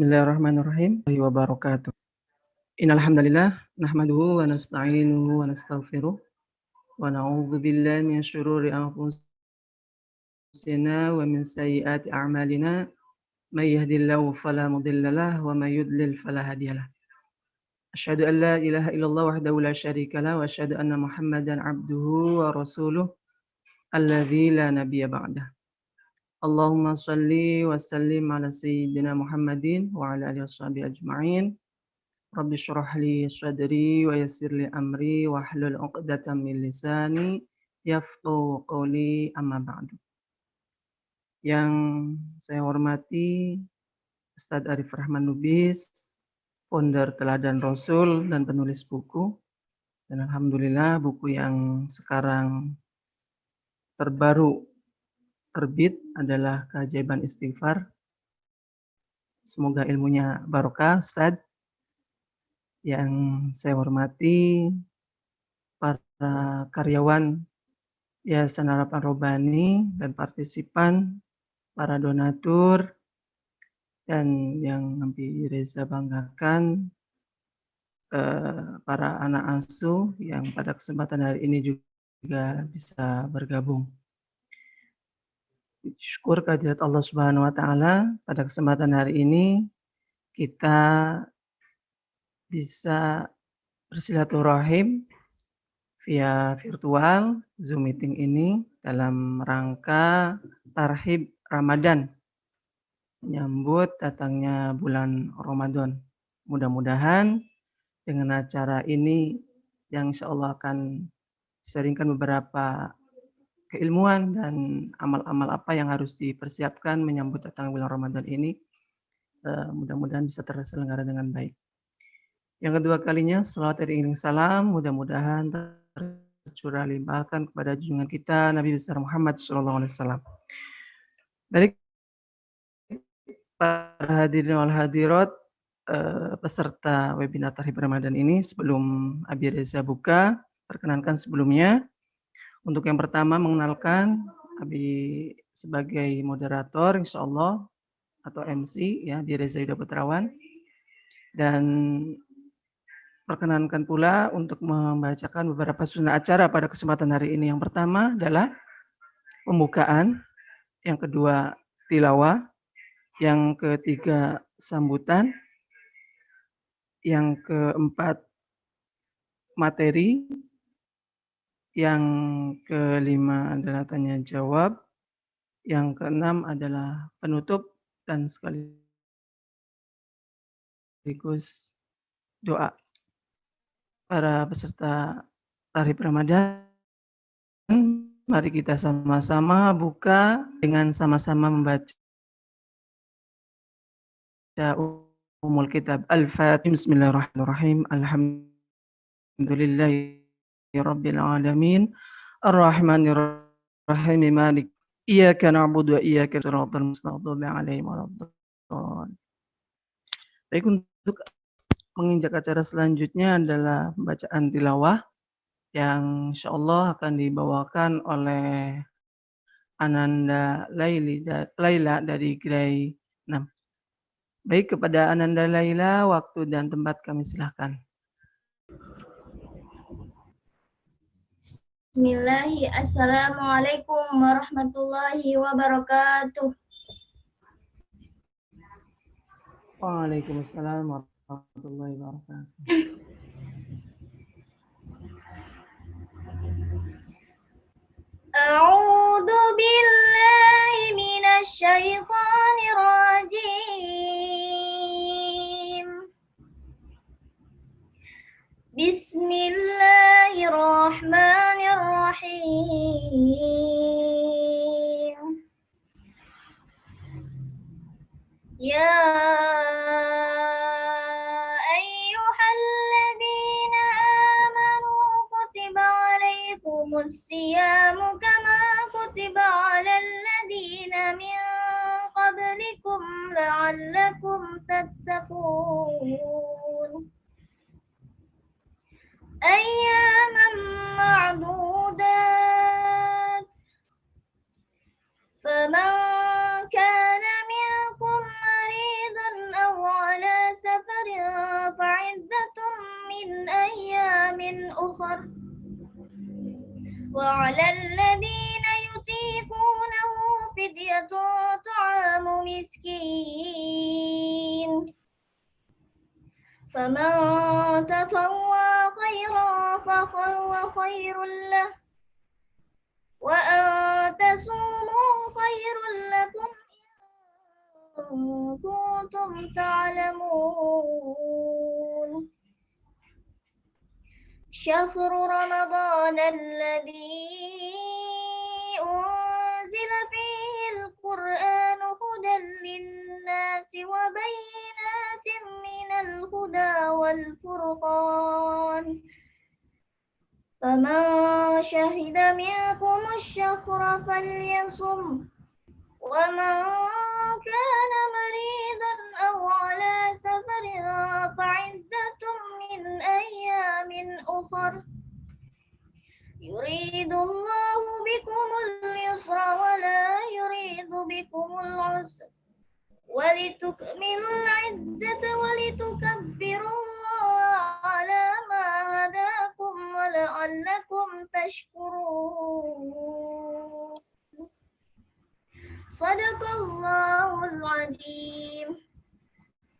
Bismillahirrahmanirrahim. wabarakatuh. Innal hamdalillah nahmaduhu wa nasta'inuhu wa nastaghfiruh wa na'udzu billahi min syururi anfusina wa min sayyiati a'malina may yahdihillahu fala mudhillalah wa may yudlil fala hadiyalah. Asyhadu an la ilaha illallah wahdahu la syarika lah wa asyhadu anna Muhammadan abduhu wa rasuluh alladzi la nabiyya ba'dah. Allahumma salli wa sallim ala sayyidina Muhammadin wa ala alihi washabihi ajma'in. Rabbi syrah li sadri wa yassir li amri wa hlul 'uqdatam min lisani yafqahu qawli amma ba'du. Yang saya hormati Ustadz Arif Rahman Nubis, founder Teladan Rasul dan penulis buku. Dan Alhamdulillah buku yang sekarang terbaru terbit adalah keajaiban istighfar. Semoga ilmunya barokah, Ustaz. Yang saya hormati para karyawan Yayasan Harapan Robani dan partisipan, para donatur, dan yang nanti Reza banggakan, eh, para anak asuh yang pada kesempatan hari ini juga bisa bergabung. Syukur kehadirat Allah Subhanahu wa taala pada kesempatan hari ini kita bisa bersilaturahim via virtual Zoom meeting ini dalam rangka tarhib Ramadan menyambut datangnya bulan Ramadan. Mudah-mudahan dengan acara ini yang insya Allah akan sharingkan beberapa keilmuan dan amal-amal apa yang harus dipersiapkan menyambut datang bulan Ramadan ini. Uh, mudah-mudahan bisa terselenggara dengan baik. Yang kedua kalinya, salawat dan salam, mudah-mudahan tercurah limpahkan kepada junjungan kita Nabi besar Muhammad SAW. Baik, para hadirin wal hadirat, uh, peserta webinar Tarhib Ramadan ini, sebelum Abi Reza buka, perkenankan sebelumnya, untuk yang pertama mengenalkan Abi sebagai moderator insya Allah atau MC ya di Reza Yuda Putrawan dan perkenankan pula untuk membacakan beberapa sunnah acara pada kesempatan hari ini. Yang pertama adalah pembukaan, yang kedua tilawah, yang ketiga sambutan, yang keempat materi, yang kelima adalah tanya jawab. Yang keenam adalah penutup dan sekaligus doa. Para peserta tarif Ramadan, mari kita sama-sama buka dengan sama-sama membaca umul kitab Al-Fatih. Bismillahirrahmanirrahim. Alhamdulillah rabbil alamin. Arrahmanir rahim malik. Iyyaka na'budu wa iyyaka nasta'in maghdubi 'alaihim Baik untuk menginjak acara selanjutnya adalah bacaan tilawah yang insyaallah akan dibawakan oleh Ananda Laila dari Gray 6. Baik kepada Ananda Laila, waktu dan tempat kami silahkan. Bismillahi, Assalamualaikum warahmatullahi wabarakatuh. Waalaikumsalam warahmatullahi wabarakatuh. A'udzu billahi minasy syaithanir rajim. بسم الله الرحمن الرحيم. يا أيها الذين آمنوا كتب عليكم الصيام كما كتب على الذين من قبلكم لعلكم تتقون. أياما معدودات. فمن كان منكم مريضا أو على سفر فعدة من أيام أخر. وعلى الذين يطيقونه فدية طعام مسكين. فمن تطوى خيرا فهو خير له وأن تصوموا خير لكم إن كنتم تعلمون شهر رمضان الذي أنزل فيه القرآن هدى للناس وبينات من الهدى والفرقان فمن شهد منكم الشهر فليصم ومن كان مريضا أو على سفر فعدة من أيام أخر يريد الله بكم اليسر ولا يريد بكم العسر ولتكملوا العدة ولتكبروا الله على ما هداكم ولعلكم تشكرون. صدق الله العظيم.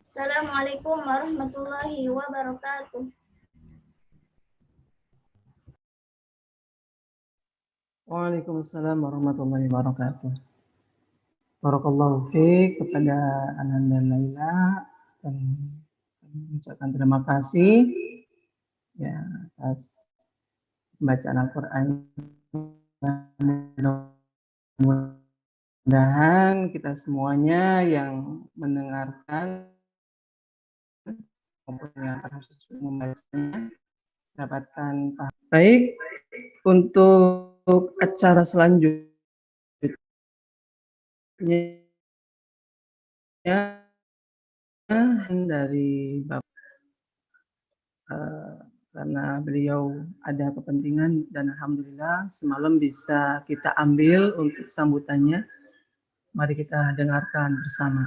السلام عليكم ورحمة الله وبركاته. Waalaikumsalam warahmatullahi wabarakatuh. Barakallahu fiik kepada Ananda Laila dan mengucapkan terima kasih ya atas bacaan Al-Qur'an. Mudah-mudahan kita semuanya yang mendengarkan maupun yang harus membacanya dapatkan. Baik, untuk acara selanjutnya dari Bapak uh, karena beliau ada kepentingan dan alhamdulillah semalam bisa kita ambil untuk sambutannya. Mari kita dengarkan bersama.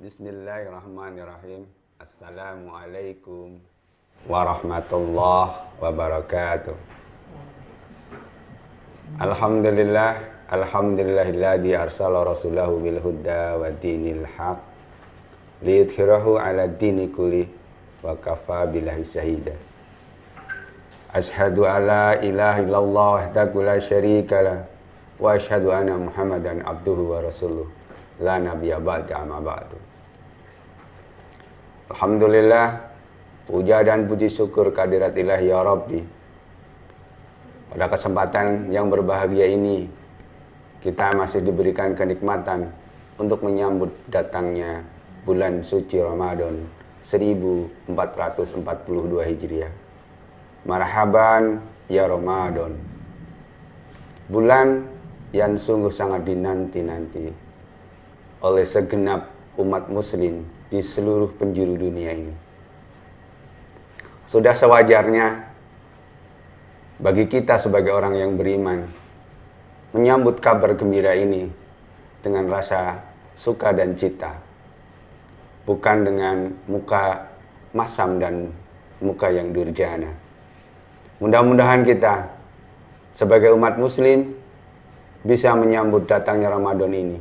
Bismillahirrahmanirrahim. Assalamualaikum warahmatullahi wabarakatuh. Alhamdulillah, alhamdulillahilladzi arsala rasulahu bil huda wa dinil haq liyudhhirahu ala dini kulli wa kafa billahi syahida. Ashhadu alla ilaha illallah wahdahu la syarika lah wa ashhadu anna Muhammadan abduhu wa rasuluh la nabiyya ba'da amma ba'du. Alhamdulillah Puja dan puji syukur kehadirat ilahi ya Rabbi. Pada kesempatan yang berbahagia ini Kita masih diberikan kenikmatan Untuk menyambut datangnya bulan suci Ramadan 1442 Hijriah. Marhaban ya Ramadan. Bulan yang sungguh sangat dinanti-nanti Oleh segenap umat muslim di seluruh penjuru dunia ini. Sudah sewajarnya bagi kita sebagai orang yang beriman menyambut kabar gembira ini dengan rasa suka dan cita. Bukan dengan muka masam dan muka yang durjana. Mudah-mudahan kita sebagai umat muslim bisa menyambut datangnya Ramadan ini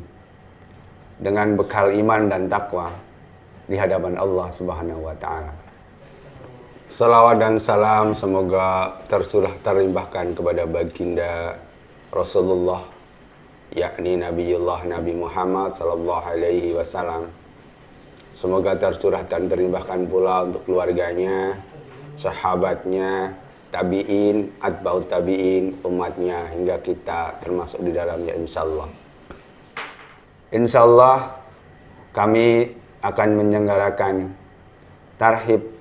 dengan bekal iman dan takwa di hadapan Allah Subhanahu wa taala. Salawat dan salam semoga tersurah terlimpahkan kepada baginda Rasulullah yakni Nabiullah Nabi Muhammad sallallahu alaihi wasallam. Semoga tercurah dan terlimpahkan pula untuk keluarganya, sahabatnya, tabi'in, atba'ut tabi'in, umatnya hingga kita termasuk di dalamnya insyaallah. Insyaallah kami akan menyelenggarakan Tarhib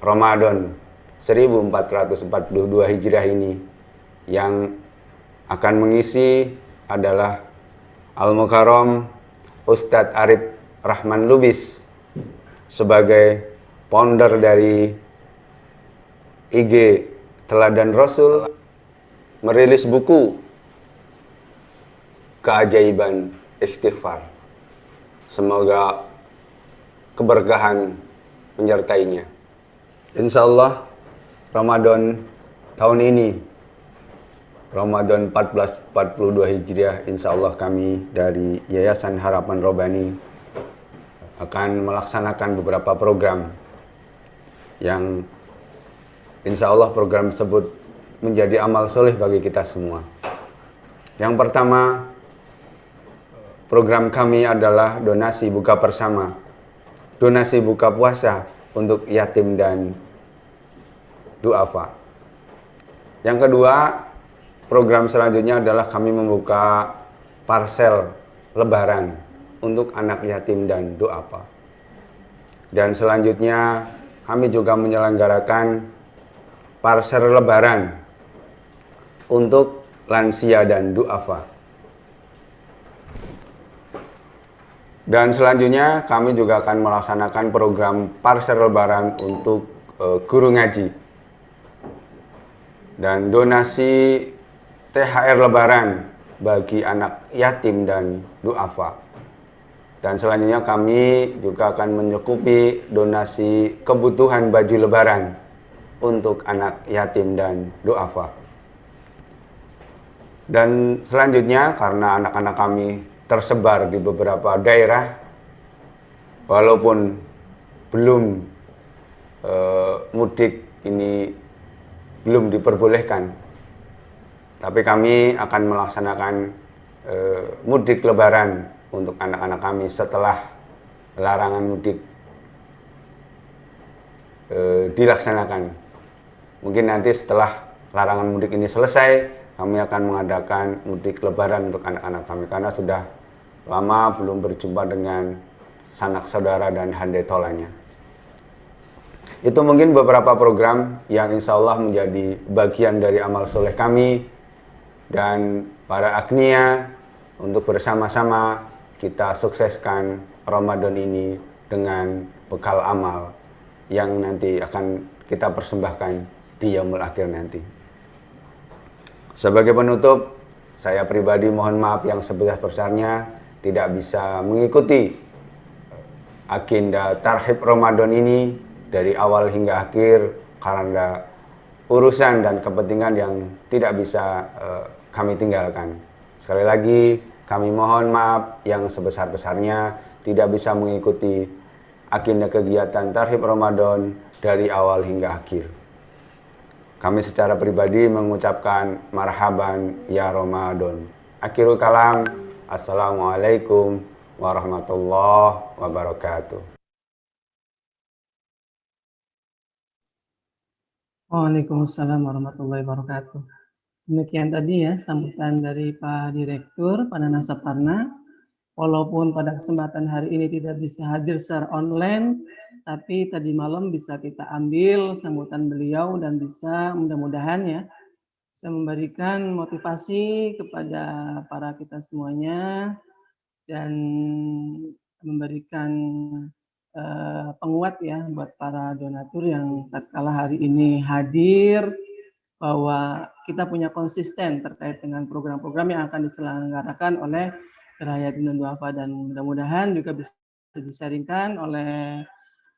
Ramadan 1442 Hijriah ini yang akan mengisi adalah Al-Mukarram Ustadz Arif Rahman Lubis sebagai founder dari IG Teladan Rasul merilis buku Keajaiban Istighfar Semoga keberkahan menyertainya. Insya Allah Ramadan tahun ini Ramadan 1442 Hijriah Insya Allah kami dari Yayasan Harapan Robani akan melaksanakan beberapa program yang Insya Allah program tersebut menjadi amal soleh bagi kita semua. Yang pertama, program kami adalah donasi buka bersama, donasi buka puasa untuk yatim dan duafa. Yang kedua, program selanjutnya adalah kami membuka parsel lebaran untuk anak yatim dan duafa. Dan selanjutnya kami juga menyelenggarakan parsel lebaran untuk lansia dan duafa. Dan selanjutnya kami juga akan melaksanakan program parsel lebaran untuk uh, guru ngaji. Dan donasi THR lebaran bagi anak yatim dan duafa. Dan selanjutnya kami juga akan mencukupi donasi kebutuhan baju lebaran untuk anak yatim dan duafa. Dan selanjutnya karena anak-anak kami tersebar di beberapa daerah, walaupun belum e, mudik ini belum diperbolehkan, tapi kami akan melaksanakan e, mudik lebaran untuk anak-anak kami setelah larangan mudik e, dilaksanakan. Mungkin nanti setelah larangan mudik ini selesai, kami akan mengadakan mudik lebaran untuk anak-anak kami karena sudah lama belum berjumpa dengan sanak saudara dan handai tolanya. Itu mungkin beberapa program yang insya Allah menjadi bagian dari amal soleh kami dan para agnia untuk bersama-sama kita sukseskan Ramadan ini dengan bekal amal yang nanti akan kita persembahkan di yaumul akhir nanti. Sebagai penutup, saya pribadi mohon maaf yang sebesar-besarnya tidak bisa mengikuti agenda tarhib Ramadan ini dari awal hingga akhir karena urusan dan kepentingan yang tidak bisa uh, kami tinggalkan. Sekali lagi, kami mohon maaf yang sebesar-besarnya tidak bisa mengikuti agenda kegiatan tarhib Ramadan dari awal hingga akhir. Kami secara pribadi mengucapkan marhaban ya Ramadan. Akhirul kalam, Assalamualaikum warahmatullahi wabarakatuh. Waalaikumsalam warahmatullahi wabarakatuh. Demikian tadi ya sambutan dari Pak Direktur pada Nasaparna. Walaupun pada kesempatan hari ini tidak bisa hadir secara online, tapi tadi malam bisa kita ambil sambutan beliau dan bisa mudah-mudahan ya bisa memberikan motivasi kepada para kita semuanya dan memberikan uh, penguat ya buat para donatur yang tatkala hari ini hadir bahwa kita punya konsisten terkait dengan program-program yang akan diselenggarakan oleh Gerahaya dan Duafa dan mudah-mudahan juga bisa disaringkan oleh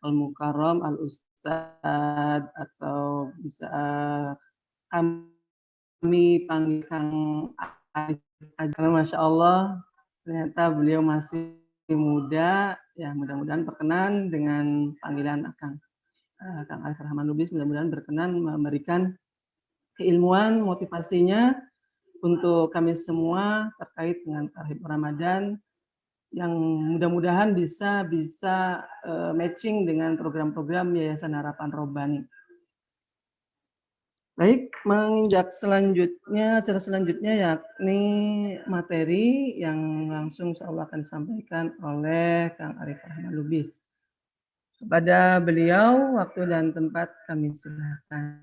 Al-Mukarram, Al-Ustad, atau bisa kami panggil Kang Karena Masya Allah, ternyata beliau masih muda, ya mudah-mudahan berkenan dengan panggilan Kang. Eh, Kang Arif Rahman Lubis mudah-mudahan berkenan memberikan keilmuan, motivasinya untuk kami semua terkait dengan Tarhib Ramadan yang mudah-mudahan bisa bisa uh, matching dengan program-program Yayasan Harapan Robani. Baik, menginjak selanjutnya, cara selanjutnya yakni materi yang langsung Allah akan disampaikan oleh Kang Arif Rahman Lubis. Kepada beliau, waktu dan tempat kami silakan.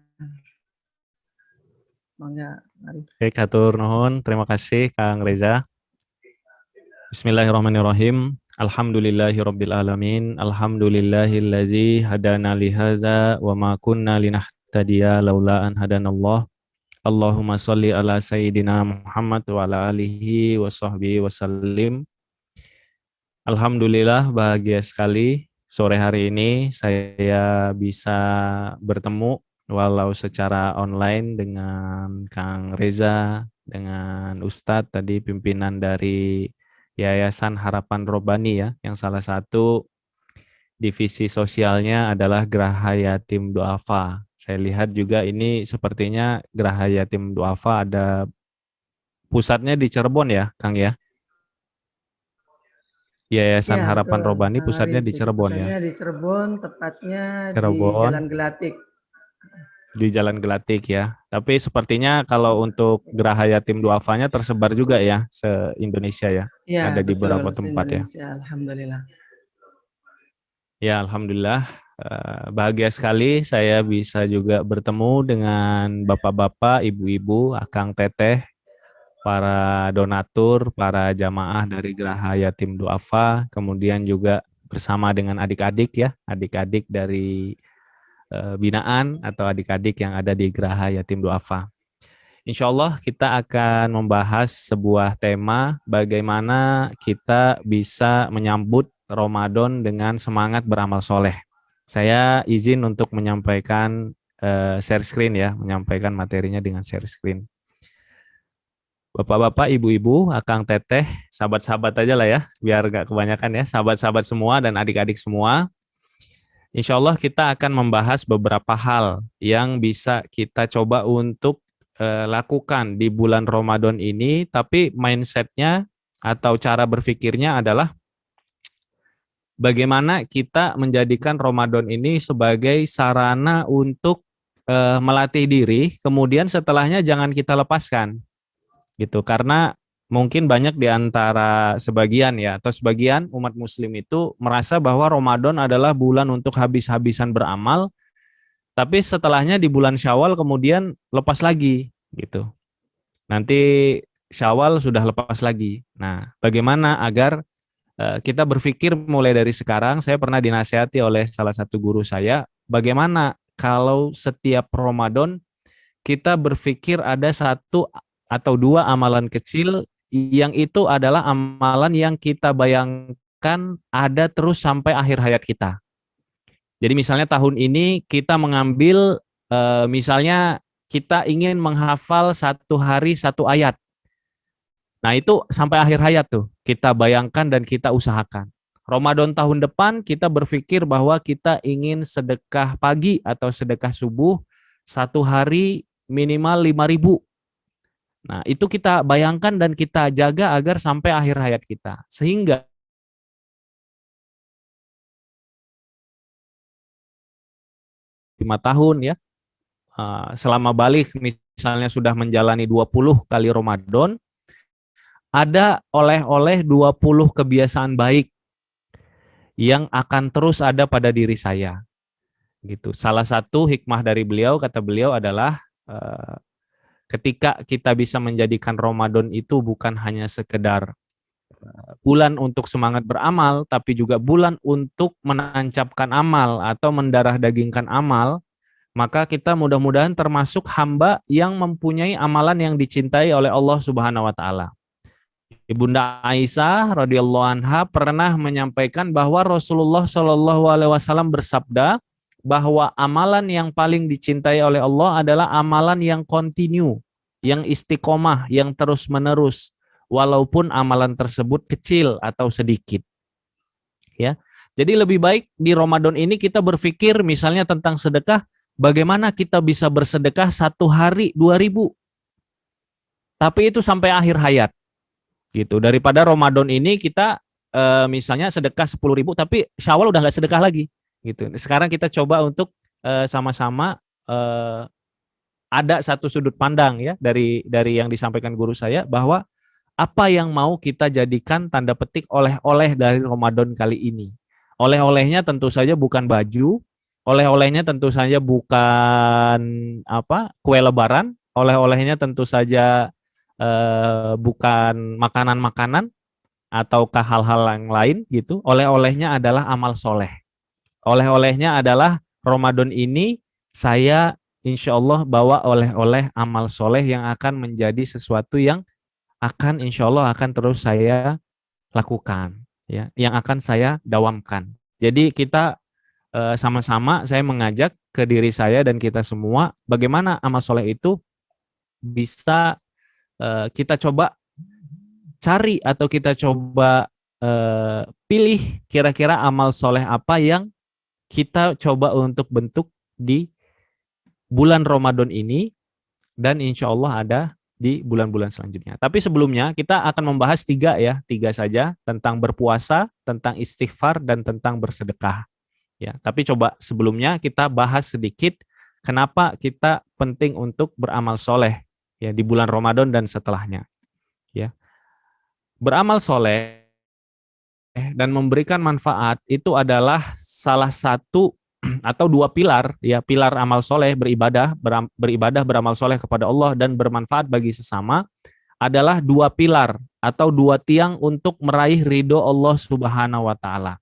Mangga, Arif. Baik, Hatur Nuhun. Terima kasih Kang Reza. Bismillahirrahmanirrahim. Alhamdulillahirabbil alamin. Alhamdulillahillazi hadana li hadza wa ma kunna linahtadiya laula an hadanallah. Allahumma shalli ala sayyidina Muhammad wa ala alihi wa sahbihi wa sallim. Alhamdulillah bahagia sekali sore hari ini saya bisa bertemu walau secara online dengan Kang Reza, dengan Ustadz tadi pimpinan dari Yayasan Harapan Robani ya, yang salah satu divisi sosialnya adalah Geraha Yatim Duafa. Saya lihat juga ini sepertinya Geraha Yatim Duafa ada pusatnya di Cirebon ya, Kang ya? Yayasan Ya, Harapan betul. Robani Nah, pusatnya di Cirebon ya. pusatnya di Cirebon, tepatnya di Cirebon. Jalan Gelatik. di Jalan Gelatik ya. Tapi sepertinya kalau untuk Geraha Yatim Duafanya tersebar juga ya se-Indonesia ya. Ya, Ada di betul, beberapa tempat ya. Alhamdulillah. Ya, alhamdulillah bahagia sekali saya bisa juga bertemu dengan bapak-bapak, ibu-ibu, akang teteh, para donatur, para jamaah dari Geraha Yatim Duafa, kemudian juga bersama dengan adik-adik ya, adik-adik dari eh, binaan atau adik-adik yang ada di Geraha Yatim Duafa. Insya Allah kita akan membahas sebuah tema bagaimana kita bisa menyambut Ramadan dengan semangat beramal soleh. Saya izin untuk menyampaikan eh, share screen ya, menyampaikan materinya dengan share screen. Bapak-bapak, ibu-ibu, akang teteh, sahabat-sahabat aja lah ya, biar gak kebanyakan ya, sahabat-sahabat semua dan adik-adik semua. Insya Allah kita akan membahas beberapa hal yang bisa kita coba untuk eh, lakukan di bulan Ramadan ini, tapi mindsetnya atau cara berpikirnya adalah bagaimana kita menjadikan Ramadan ini sebagai sarana untuk eh, melatih diri, kemudian setelahnya jangan kita lepaskan, gitu. Karena mungkin banyak di antara sebagian ya atau sebagian umat muslim itu merasa bahwa Ramadan adalah bulan untuk habis-habisan beramal tapi setelahnya di bulan Syawal kemudian lepas lagi gitu. Nanti Syawal sudah lepas lagi. Nah, bagaimana agar uh, kita berpikir mulai dari sekarang saya pernah dinasihati oleh salah satu guru saya bagaimana kalau setiap Ramadan kita berpikir ada satu atau dua amalan kecil yang itu adalah amalan yang kita bayangkan ada terus sampai akhir hayat kita. Jadi misalnya tahun ini kita mengambil eh, misalnya kita ingin menghafal satu hari satu ayat. Nah itu sampai akhir hayat tuh kita bayangkan dan kita usahakan. Ramadan tahun depan kita berpikir bahwa kita ingin sedekah pagi atau sedekah subuh satu hari minimal 5000 Nah, itu kita bayangkan dan kita jaga agar sampai akhir hayat kita. Sehingga lima tahun ya, selama balik misalnya sudah menjalani 20 kali Ramadan, ada oleh-oleh 20 kebiasaan baik yang akan terus ada pada diri saya. Gitu. Salah satu hikmah dari beliau, kata beliau adalah ketika kita bisa menjadikan Ramadan itu bukan hanya sekedar bulan untuk semangat beramal, tapi juga bulan untuk menancapkan amal atau mendarah dagingkan amal, maka kita mudah-mudahan termasuk hamba yang mempunyai amalan yang dicintai oleh Allah Subhanahu wa taala. Ibunda Aisyah radhiyallahu anha pernah menyampaikan bahwa Rasulullah Shallallahu alaihi wasallam bersabda bahwa amalan yang paling dicintai oleh Allah adalah amalan yang kontinu, yang istiqomah, yang terus-menerus walaupun amalan tersebut kecil atau sedikit. Ya. Jadi lebih baik di Ramadan ini kita berpikir misalnya tentang sedekah, bagaimana kita bisa bersedekah satu hari dua ribu, tapi itu sampai akhir hayat, gitu. Daripada Ramadan ini kita e, misalnya sedekah sepuluh ribu, tapi Syawal udah nggak sedekah lagi, gitu. Sekarang kita coba untuk sama-sama e, ada satu sudut pandang ya dari dari yang disampaikan guru saya bahwa apa yang mau kita jadikan tanda petik oleh-oleh dari Ramadan kali ini. Oleh-olehnya tentu saja bukan baju, oleh-olehnya tentu saja bukan apa kue lebaran, oleh-olehnya tentu saja eh, bukan makanan-makanan ataukah hal-hal yang lain gitu. Oleh-olehnya adalah amal soleh. Oleh-olehnya adalah Ramadan ini saya insya Allah bawa oleh-oleh amal soleh yang akan menjadi sesuatu yang akan insya Allah akan terus saya lakukan ya yang akan saya dawamkan. Jadi kita eh, sama-sama saya mengajak ke diri saya dan kita semua bagaimana amal soleh itu bisa eh, kita coba cari atau kita coba uh, pilih kira-kira amal soleh apa yang kita coba untuk bentuk di bulan Ramadan ini dan insya Allah ada di bulan-bulan selanjutnya. Tapi sebelumnya kita akan membahas tiga ya, tiga saja tentang berpuasa, tentang istighfar, dan tentang bersedekah. Ya, tapi coba sebelumnya kita bahas sedikit kenapa kita penting untuk beramal soleh ya di bulan Ramadan dan setelahnya. Ya, beramal soleh dan memberikan manfaat itu adalah salah satu atau dua pilar ya pilar amal soleh beribadah beram, beribadah beramal soleh kepada Allah dan bermanfaat bagi sesama adalah dua pilar atau dua tiang untuk meraih ridho Allah Subhanahu Wa Taala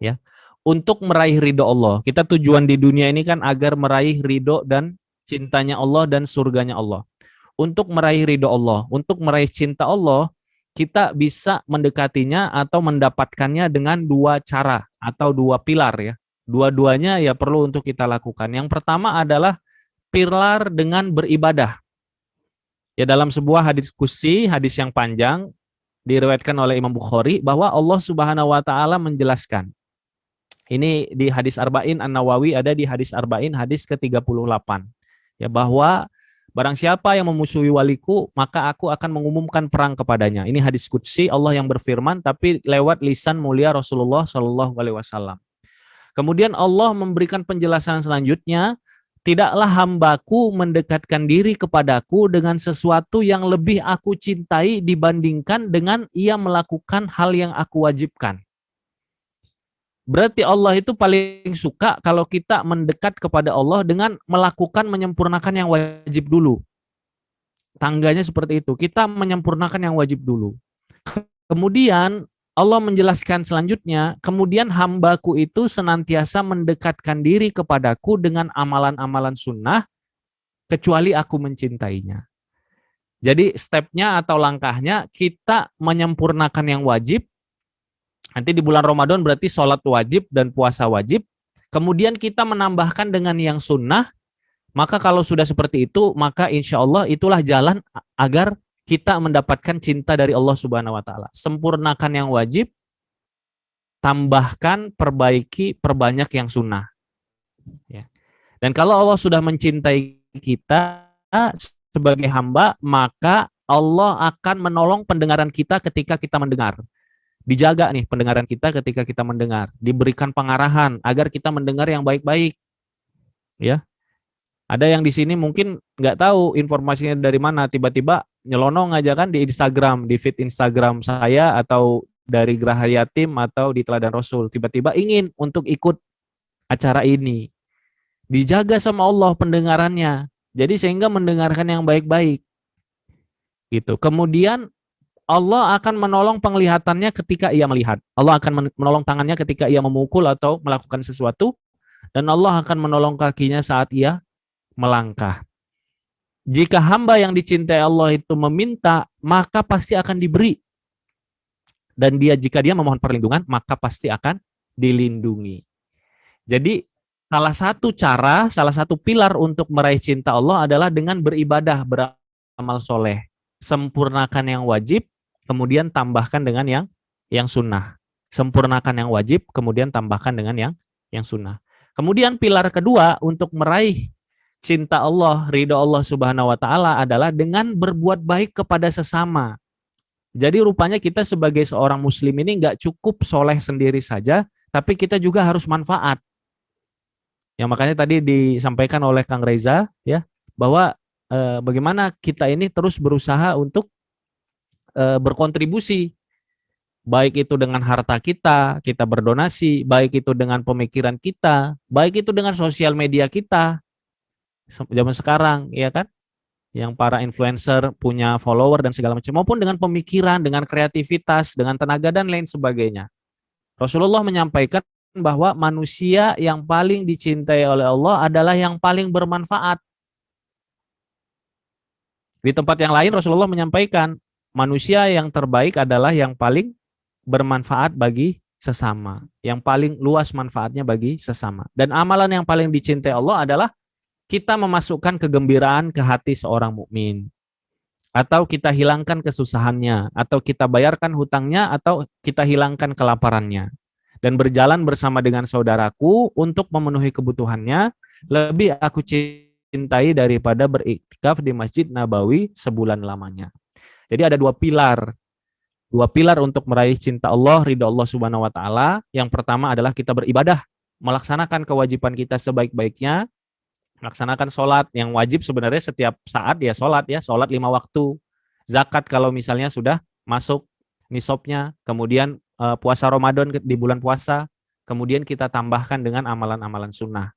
ya untuk meraih ridho Allah kita tujuan di dunia ini kan agar meraih ridho dan cintanya Allah dan surganya Allah untuk meraih ridho Allah untuk meraih cinta Allah kita bisa mendekatinya atau mendapatkannya dengan dua cara atau dua pilar ya. Dua-duanya ya perlu untuk kita lakukan. Yang pertama adalah pilar dengan beribadah. Ya dalam sebuah hadis kusi, hadis yang panjang diriwayatkan oleh Imam Bukhari bahwa Allah Subhanahu wa taala menjelaskan. Ini di hadis Arba'in An-Nawawi ada di hadis Arba'in hadis ke-38. Ya bahwa Barang siapa yang memusuhi waliku, maka aku akan mengumumkan perang kepadanya. Ini hadis kudsi Allah yang berfirman, tapi lewat lisan mulia Rasulullah Shallallahu Alaihi Wasallam. Kemudian Allah memberikan penjelasan selanjutnya, tidaklah hambaku mendekatkan diri kepadaku dengan sesuatu yang lebih aku cintai dibandingkan dengan ia melakukan hal yang aku wajibkan. Berarti Allah itu paling suka kalau kita mendekat kepada Allah dengan melakukan menyempurnakan yang wajib dulu. Tangganya seperti itu. Kita menyempurnakan yang wajib dulu. Kemudian Allah menjelaskan selanjutnya, kemudian hambaku itu senantiasa mendekatkan diri kepadaku dengan amalan-amalan sunnah, kecuali aku mencintainya. Jadi stepnya atau langkahnya kita menyempurnakan yang wajib, Nanti di bulan Ramadan berarti sholat wajib dan puasa wajib. Kemudian kita menambahkan dengan yang sunnah. Maka kalau sudah seperti itu, maka insya Allah itulah jalan agar kita mendapatkan cinta dari Allah Subhanahu Wa Taala. Sempurnakan yang wajib, tambahkan, perbaiki, perbanyak yang sunnah. Ya. Dan kalau Allah sudah mencintai kita sebagai hamba, maka Allah akan menolong pendengaran kita ketika kita mendengar dijaga nih pendengaran kita ketika kita mendengar, diberikan pengarahan agar kita mendengar yang baik-baik. Ya. Ada yang di sini mungkin nggak tahu informasinya dari mana, tiba-tiba nyelonong aja kan di Instagram, di feed Instagram saya atau dari Geraha Yatim atau di Teladan Rasul, tiba-tiba ingin untuk ikut acara ini. Dijaga sama Allah pendengarannya. Jadi sehingga mendengarkan yang baik-baik. Gitu. Kemudian Allah akan menolong penglihatannya ketika ia melihat. Allah akan menolong tangannya ketika ia memukul atau melakukan sesuatu. Dan Allah akan menolong kakinya saat ia melangkah. Jika hamba yang dicintai Allah itu meminta, maka pasti akan diberi. Dan dia jika dia memohon perlindungan, maka pasti akan dilindungi. Jadi salah satu cara, salah satu pilar untuk meraih cinta Allah adalah dengan beribadah, beramal soleh. Sempurnakan yang wajib, kemudian tambahkan dengan yang yang sunnah. Sempurnakan yang wajib, kemudian tambahkan dengan yang yang sunnah. Kemudian pilar kedua untuk meraih cinta Allah, ridho Allah Subhanahu wa taala adalah dengan berbuat baik kepada sesama. Jadi rupanya kita sebagai seorang muslim ini nggak cukup soleh sendiri saja, tapi kita juga harus manfaat. Yang makanya tadi disampaikan oleh Kang Reza ya, bahwa eh, bagaimana kita ini terus berusaha untuk e, berkontribusi baik itu dengan harta kita, kita berdonasi, baik itu dengan pemikiran kita, baik itu dengan sosial media kita. Zaman sekarang, ya kan? Yang para influencer punya follower dan segala macam, maupun dengan pemikiran, dengan kreativitas, dengan tenaga dan lain sebagainya. Rasulullah menyampaikan bahwa manusia yang paling dicintai oleh Allah adalah yang paling bermanfaat. Di tempat yang lain Rasulullah menyampaikan manusia yang terbaik adalah yang paling bermanfaat bagi sesama, yang paling luas manfaatnya bagi sesama. Dan amalan yang paling dicintai Allah adalah kita memasukkan kegembiraan ke hati seorang mukmin atau kita hilangkan kesusahannya, atau kita bayarkan hutangnya, atau kita hilangkan kelaparannya. Dan berjalan bersama dengan saudaraku untuk memenuhi kebutuhannya, lebih aku cintai daripada beriktikaf di Masjid Nabawi sebulan lamanya. Jadi ada dua pilar. Dua pilar untuk meraih cinta Allah, ridho Allah subhanahu wa ta'ala. Yang pertama adalah kita beribadah, melaksanakan kewajiban kita sebaik-baiknya, melaksanakan sholat. Yang wajib sebenarnya setiap saat ya sholat ya sholat lima waktu. Zakat kalau misalnya sudah masuk nisabnya. Kemudian uh, puasa Ramadan di bulan puasa. Kemudian kita tambahkan dengan amalan-amalan sunnah.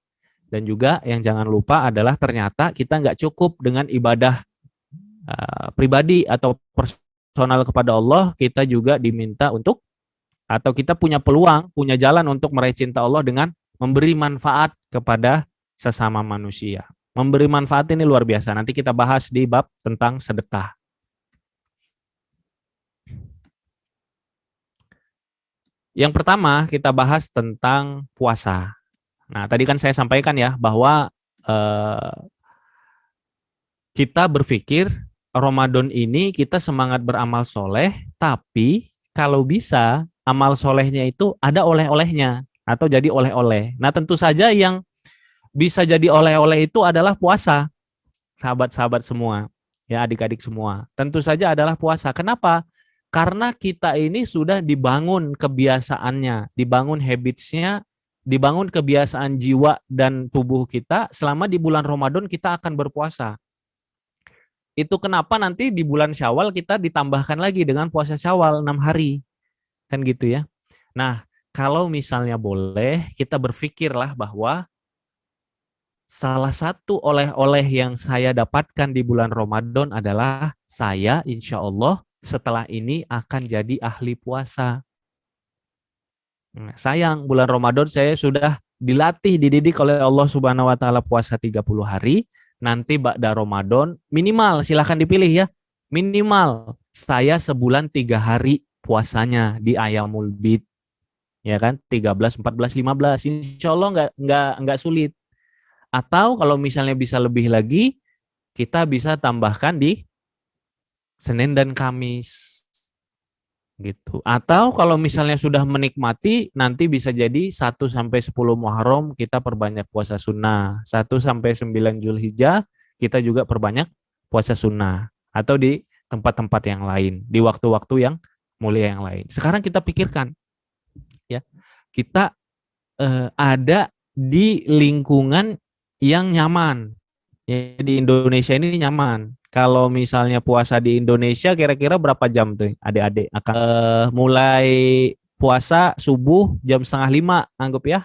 Dan juga yang jangan lupa adalah ternyata kita nggak cukup dengan ibadah uh, pribadi atau personal kepada Allah kita juga diminta untuk atau kita punya peluang punya jalan untuk meraih cinta Allah dengan memberi manfaat kepada sesama manusia. Memberi manfaat ini luar biasa. Nanti kita bahas di bab tentang sedekah. Yang pertama kita bahas tentang puasa. Nah tadi kan saya sampaikan ya bahwa eh, kita berpikir Ramadan ini kita semangat beramal soleh, tapi kalau bisa amal solehnya itu ada oleh-olehnya atau jadi oleh-oleh. Nah tentu saja yang bisa jadi oleh-oleh itu adalah puasa. Sahabat-sahabat semua, ya adik-adik semua. Tentu saja adalah puasa. Kenapa? Karena kita ini sudah dibangun kebiasaannya, dibangun habitsnya, dibangun kebiasaan jiwa dan tubuh kita selama di bulan Ramadan kita akan berpuasa. Itu kenapa nanti di bulan Syawal kita ditambahkan lagi dengan puasa Syawal 6 hari. Kan gitu ya. Nah, kalau misalnya boleh kita berpikirlah bahwa salah satu oleh-oleh yang saya dapatkan di bulan Ramadan adalah saya insya Allah setelah ini akan jadi ahli puasa. Nah, sayang bulan Ramadan saya sudah dilatih, dididik oleh Allah Subhanahu wa taala puasa 30 hari. Nanti ba'da Ramadan minimal silahkan dipilih ya. Minimal saya sebulan tiga hari puasanya di Ayamul Bid. Ya kan? 13, 14, 15. Insya Allah nggak nggak nggak sulit. Atau kalau misalnya bisa lebih lagi, kita bisa tambahkan di Senin dan Kamis. Gitu. Atau kalau misalnya sudah menikmati, nanti bisa jadi 1 sampai 10 Muharram kita perbanyak puasa sunnah. 1 sampai 9 Julhijjah kita juga perbanyak puasa sunnah. Atau di tempat-tempat yang lain, di waktu-waktu yang mulia yang lain. Sekarang kita pikirkan, ya kita eh, ada di lingkungan yang nyaman. Ya, di Indonesia ini nyaman. Kalau misalnya puasa di Indonesia kira-kira berapa jam tuh adik-adik? Akan uh, mulai puasa subuh jam setengah lima anggap ya.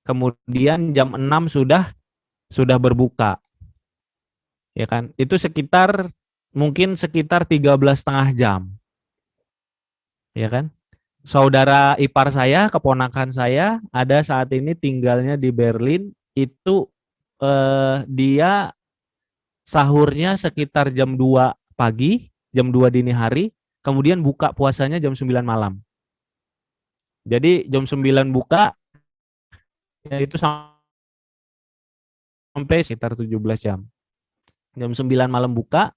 Kemudian jam 6 sudah sudah berbuka. Ya kan? Itu sekitar mungkin sekitar 13 setengah jam. Ya kan? Saudara ipar saya, keponakan saya ada saat ini tinggalnya di Berlin itu eh, dia sahurnya sekitar jam 2 pagi, jam 2 dini hari, kemudian buka puasanya jam 9 malam. Jadi jam 9 buka, ya itu sampai sekitar 17 jam. Jam 9 malam buka,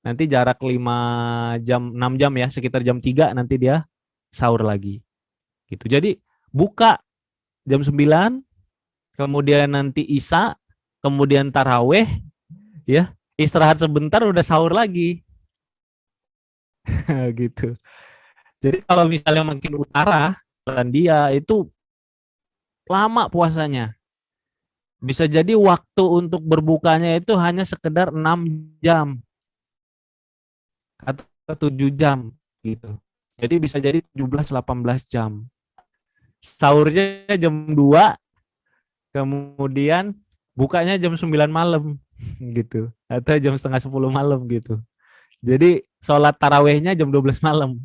nanti jarak 5 jam, 6 jam ya, sekitar jam 3 nanti dia sahur lagi. Gitu. Jadi buka jam 9, kemudian nanti Isa, kemudian Taraweh, ya istirahat sebentar udah sahur lagi. gitu. Jadi kalau misalnya makin utara, dia itu lama puasanya. Bisa jadi waktu untuk berbukanya itu hanya sekedar 6 jam atau 7 jam gitu. Jadi bisa jadi 17 18 jam. Sahurnya jam 2 kemudian bukanya jam 9 malam gitu. Atau jam setengah 10 malam gitu. Jadi sholat tarawehnya jam 12 malam.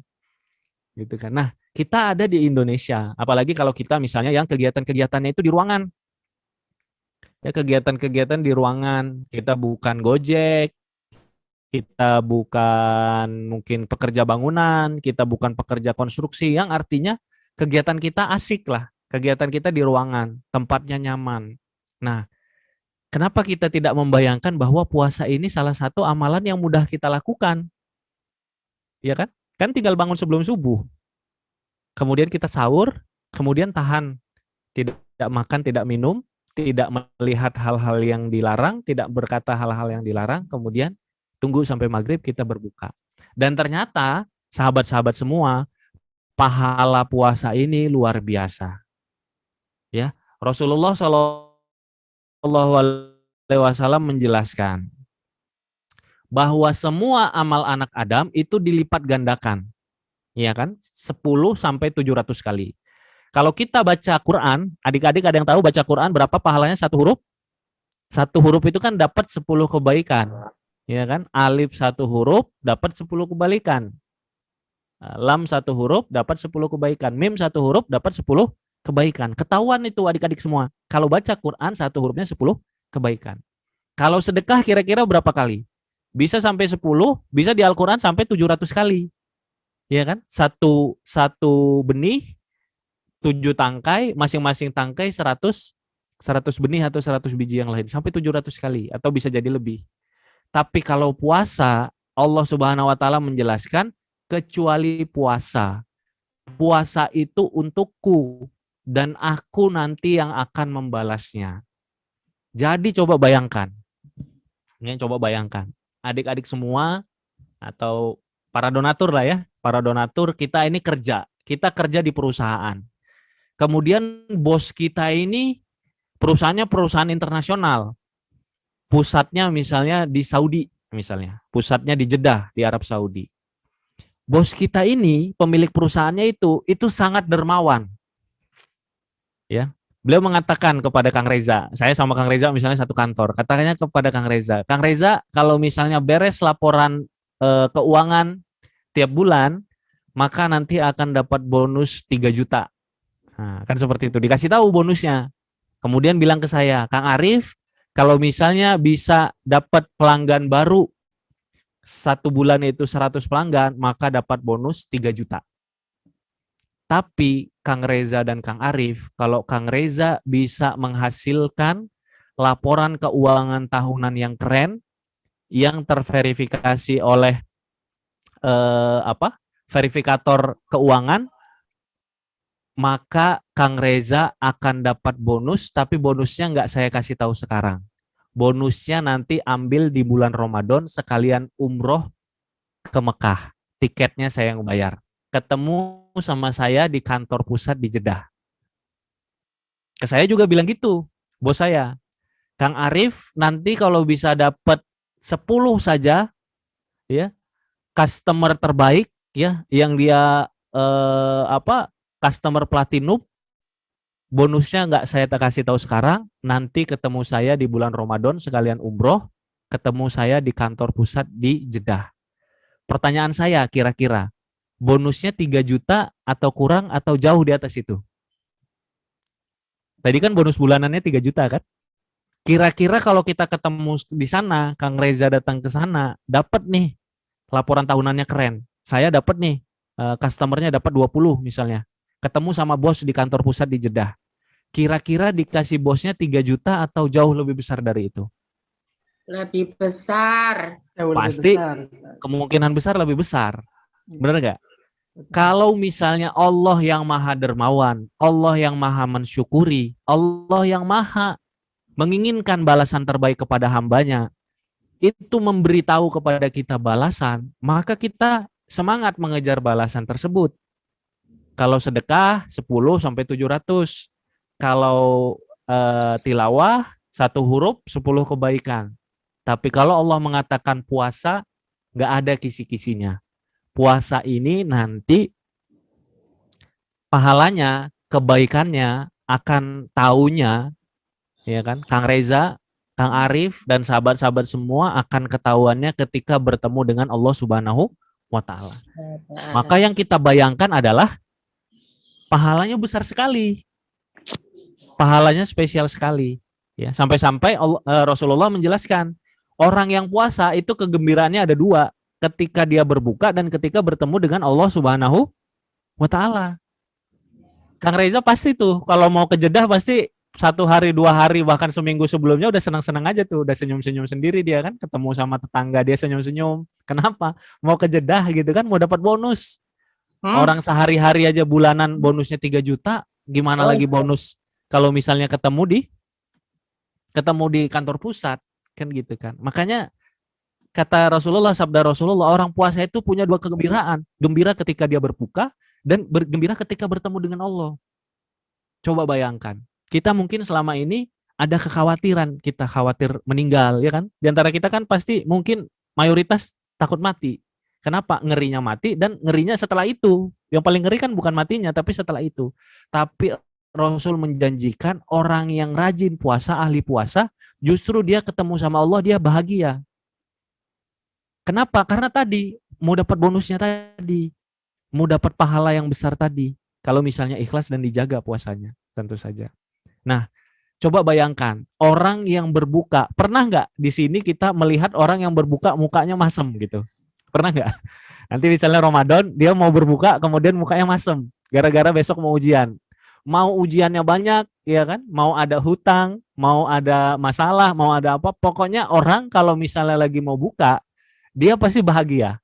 Gitu kan. Nah kita ada di Indonesia. Apalagi kalau kita misalnya yang kegiatan-kegiatannya itu di ruangan. Ya kegiatan-kegiatan di ruangan. Kita bukan gojek kita bukan mungkin pekerja bangunan, kita bukan pekerja konstruksi, yang artinya kegiatan kita asik lah, kegiatan kita di ruangan, tempatnya nyaman. Nah, kenapa kita tidak membayangkan bahwa puasa ini salah satu amalan yang mudah kita lakukan? Ya kan? Kan tinggal bangun sebelum subuh. Kemudian kita sahur, kemudian tahan, tidak makan, tidak minum, tidak melihat hal-hal yang dilarang, tidak berkata hal-hal yang dilarang, kemudian tunggu sampai maghrib kita berbuka. Dan ternyata sahabat-sahabat semua, pahala puasa ini luar biasa. Ya, Rasulullah Shallallahu Alaihi Wasallam menjelaskan bahwa semua amal anak Adam itu dilipat gandakan, ya kan, 10 sampai 700 kali. Kalau kita baca Quran, adik-adik ada yang tahu baca Quran berapa pahalanya satu huruf? Satu huruf itu kan dapat 10 kebaikan ya kan? Alif satu huruf dapat 10 kebalikan. Nah, lam satu huruf dapat 10 kebaikan. Mim satu huruf dapat 10 kebaikan. Ketahuan itu adik-adik semua. Kalau baca Quran satu hurufnya 10 kebaikan. Kalau sedekah kira-kira berapa kali? Bisa sampai 10, bisa di Al-Quran sampai 700 kali. Ya kan? Satu, satu benih, tujuh tangkai, masing-masing tangkai 100 100 benih atau 100 biji yang lain sampai 700 kali atau bisa jadi lebih. Tapi kalau puasa, Allah Subhanahu wa taala menjelaskan kecuali puasa. Puasa itu untukku dan aku nanti yang akan membalasnya. Jadi coba bayangkan. Ini coba bayangkan. Adik-adik semua atau para donatur lah ya, para donatur kita ini kerja. Kita kerja di perusahaan. Kemudian bos kita ini perusahaannya perusahaan internasional pusatnya misalnya di Saudi misalnya, pusatnya di Jeddah di Arab Saudi. Bos kita ini pemilik perusahaannya itu itu sangat dermawan. Ya. Beliau mengatakan kepada Kang Reza, saya sama Kang Reza misalnya satu kantor, katanya kepada Kang Reza, Kang Reza kalau misalnya beres laporan e, keuangan tiap bulan, maka nanti akan dapat bonus 3 juta. Nah, kan seperti itu, dikasih tahu bonusnya. Kemudian bilang ke saya, Kang Arif, kalau misalnya bisa dapat pelanggan baru satu bulan itu 100 pelanggan, maka dapat bonus 3 juta. Tapi Kang Reza dan Kang Arif, kalau Kang Reza bisa menghasilkan laporan keuangan tahunan yang keren, yang terverifikasi oleh eh, apa verifikator keuangan, maka Kang Reza akan dapat bonus, tapi bonusnya nggak saya kasih tahu sekarang. Bonusnya nanti ambil di bulan Ramadan sekalian umroh ke Mekah. Tiketnya saya yang bayar. Ketemu sama saya di kantor pusat di Jeddah. Ke saya juga bilang gitu, bos saya. Kang Arif nanti kalau bisa dapat 10 saja ya customer terbaik ya yang dia eh, apa customer platinum bonusnya nggak saya kasih tahu sekarang nanti ketemu saya di bulan Ramadan sekalian umroh ketemu saya di kantor pusat di Jeddah pertanyaan saya kira-kira bonusnya 3 juta atau kurang atau jauh di atas itu tadi kan bonus bulanannya 3 juta kan kira-kira kalau kita ketemu di sana Kang Reza datang ke sana dapat nih laporan tahunannya keren saya dapat nih eh, customernya dapat 20 misalnya ketemu sama bos di kantor pusat di Jeddah. Kira-kira dikasih bosnya 3 juta atau jauh lebih besar dari itu? Lebih besar. Jauh lebih Pasti besar, kemungkinan besar lebih besar. Benar nggak? Kalau misalnya Allah yang maha dermawan, Allah yang maha mensyukuri, Allah yang maha menginginkan balasan terbaik kepada hambanya, itu memberitahu kepada kita balasan, maka kita semangat mengejar balasan tersebut. Kalau sedekah 10 sampai 700. Kalau eh, tilawah satu huruf 10 kebaikan. Tapi kalau Allah mengatakan puasa nggak ada kisi-kisinya. Puasa ini nanti pahalanya, kebaikannya akan taunya ya kan Kang Reza, Kang Arif dan sahabat-sahabat semua akan ketahuannya ketika bertemu dengan Allah Subhanahu wa taala. Maka yang kita bayangkan adalah pahalanya besar sekali. Pahalanya spesial sekali. Ya, sampai-sampai eh, Rasulullah menjelaskan, orang yang puasa itu kegembiraannya ada dua, ketika dia berbuka dan ketika bertemu dengan Allah Subhanahu wa taala. Kang Reza pasti tuh kalau mau ke Jeddah pasti satu hari dua hari bahkan seminggu sebelumnya udah senang-senang aja tuh udah senyum-senyum sendiri dia kan ketemu sama tetangga dia senyum-senyum kenapa mau ke Jeddah gitu kan mau dapat bonus Hmm? orang sehari-hari aja bulanan bonusnya 3 juta gimana Oh, lagi iya. bonus kalau misalnya ketemu di ketemu di kantor pusat kan gitu kan makanya kata Rasulullah sabda Rasulullah orang puasa itu punya dua kegembiraan. Gembira ketika dia berbuka dan bergembira ketika bertemu dengan Allah. Coba bayangkan kita mungkin selama ini ada kekhawatiran kita khawatir meninggal ya kan? Di antara kita kan pasti mungkin mayoritas takut mati. Kenapa? Ngerinya mati dan ngerinya setelah itu. Yang paling ngeri kan bukan matinya tapi setelah itu. Tapi Rasul menjanjikan orang yang rajin puasa ahli puasa justru dia ketemu sama Allah dia bahagia kenapa? Karena tadi mau dapat bonusnya tadi. Mau dapat pahala yang besar tadi. Kalau misalnya ikhlas dan dijaga puasanya tentu saja. Nah Coba bayangkan orang yang berbuka pernah nggak di sini kita melihat orang yang berbuka mukanya masem gitu? Pernah nggak? Nanti misalnya Ramadan dia mau berbuka kemudian mukanya masem gara-gara besok mau ujian. Mau ujiannya banyak ya kan? Mau ada hutang mau ada masalah mau ada apa pokoknya orang kalau misalnya lagi mau buka dia pasti bahagia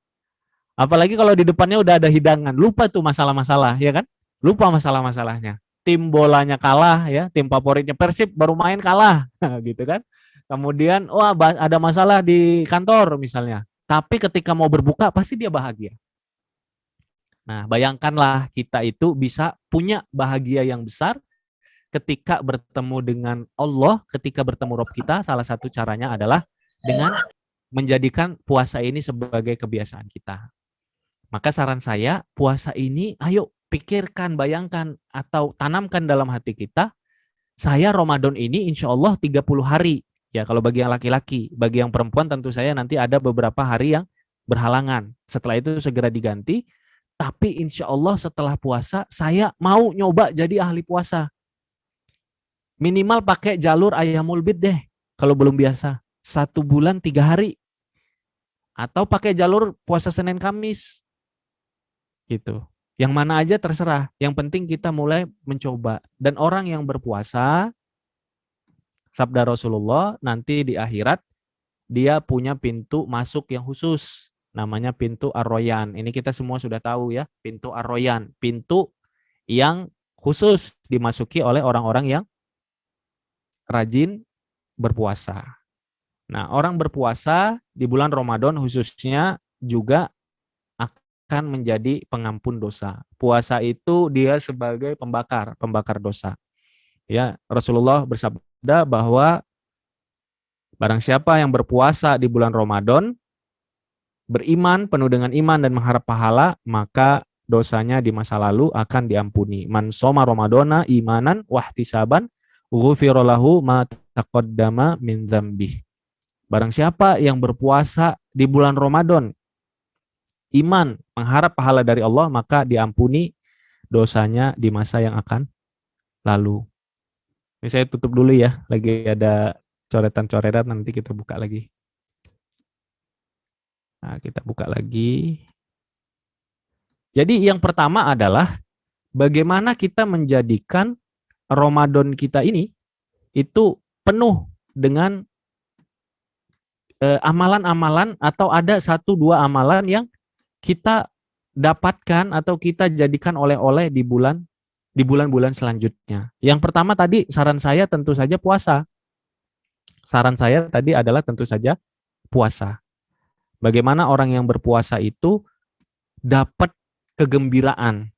apalagi kalau di depannya udah ada hidangan lupa tuh masalah-masalah ya kan lupa masalah-masalahnya tim bolanya kalah ya, tim favoritnya Persib baru main kalah gitu kan. Kemudian wah ada masalah di kantor misalnya. Tapi ketika mau berbuka pasti dia bahagia. Nah, bayangkanlah kita itu bisa punya bahagia yang besar ketika bertemu dengan Allah, ketika bertemu Rob kita, salah satu caranya adalah dengan menjadikan puasa ini sebagai kebiasaan kita. Maka saran saya, puasa ini ayo pikirkan, bayangkan, atau tanamkan dalam hati kita, saya Ramadan ini insya Allah 30 hari. Ya kalau bagi yang laki-laki, bagi yang perempuan tentu saya nanti ada beberapa hari yang berhalangan. Setelah itu segera diganti, tapi insya Allah setelah puasa saya mau nyoba jadi ahli puasa. Minimal pakai jalur ayamul bid deh, kalau belum biasa. Satu bulan tiga hari. Atau pakai jalur puasa Senin Kamis. Gitu. Yang mana aja terserah. Yang penting kita mulai mencoba. Dan orang yang berpuasa, sabda Rasulullah, nanti di akhirat dia punya pintu masuk yang khusus. Namanya pintu Ar-Royan. Ini kita semua sudah tahu ya, pintu Ar-Royan. Pintu yang khusus dimasuki oleh orang-orang yang rajin berpuasa. Nah, orang berpuasa di bulan Ramadan khususnya juga akan menjadi pengampun dosa. Puasa itu dia sebagai pembakar, pembakar dosa. Ya, Rasulullah bersabda bahwa barang siapa yang berpuasa di bulan Ramadan beriman penuh dengan iman dan mengharap pahala, maka dosanya di masa lalu akan diampuni. Man soma Ramadana imanan wahtisaban ghufira lahu ma taqaddama min dzambih. Barang siapa yang berpuasa di bulan Ramadan iman, mengharap pahala dari Allah, maka diampuni dosanya di masa yang akan lalu. Ini saya tutup dulu ya, lagi ada coretan-coretan nanti kita buka lagi. Nah, kita buka lagi. Jadi yang pertama adalah bagaimana kita menjadikan Ramadan kita ini itu penuh dengan amalan-amalan atau ada satu dua amalan yang kita dapatkan atau kita jadikan oleh-oleh di bulan di bulan-bulan selanjutnya. Yang pertama tadi saran saya tentu saja puasa. Saran saya tadi adalah tentu saja puasa. Bagaimana orang yang berpuasa itu dapat kegembiraan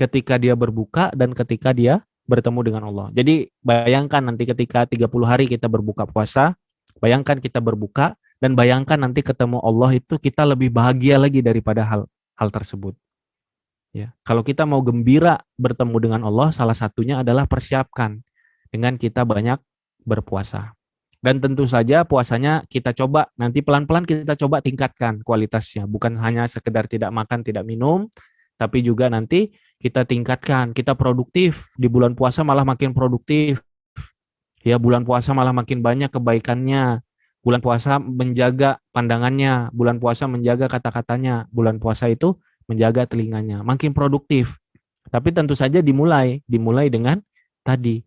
ketika dia berbuka dan ketika dia bertemu dengan Allah. Jadi bayangkan nanti ketika 30 hari kita berbuka puasa, bayangkan kita berbuka dan bayangkan nanti ketemu Allah itu kita lebih bahagia lagi daripada hal hal tersebut. Ya, kalau kita mau gembira bertemu dengan Allah, salah satunya adalah persiapkan dengan kita banyak berpuasa. Dan tentu saja puasanya kita coba nanti pelan-pelan kita coba tingkatkan kualitasnya, bukan hanya sekedar tidak makan, tidak minum, tapi juga nanti kita tingkatkan, kita produktif di bulan puasa malah makin produktif. Ya, bulan puasa malah makin banyak kebaikannya, Bulan puasa menjaga pandangannya, bulan puasa menjaga kata-katanya, bulan puasa itu menjaga telinganya, makin produktif. Tapi tentu saja dimulai, dimulai dengan tadi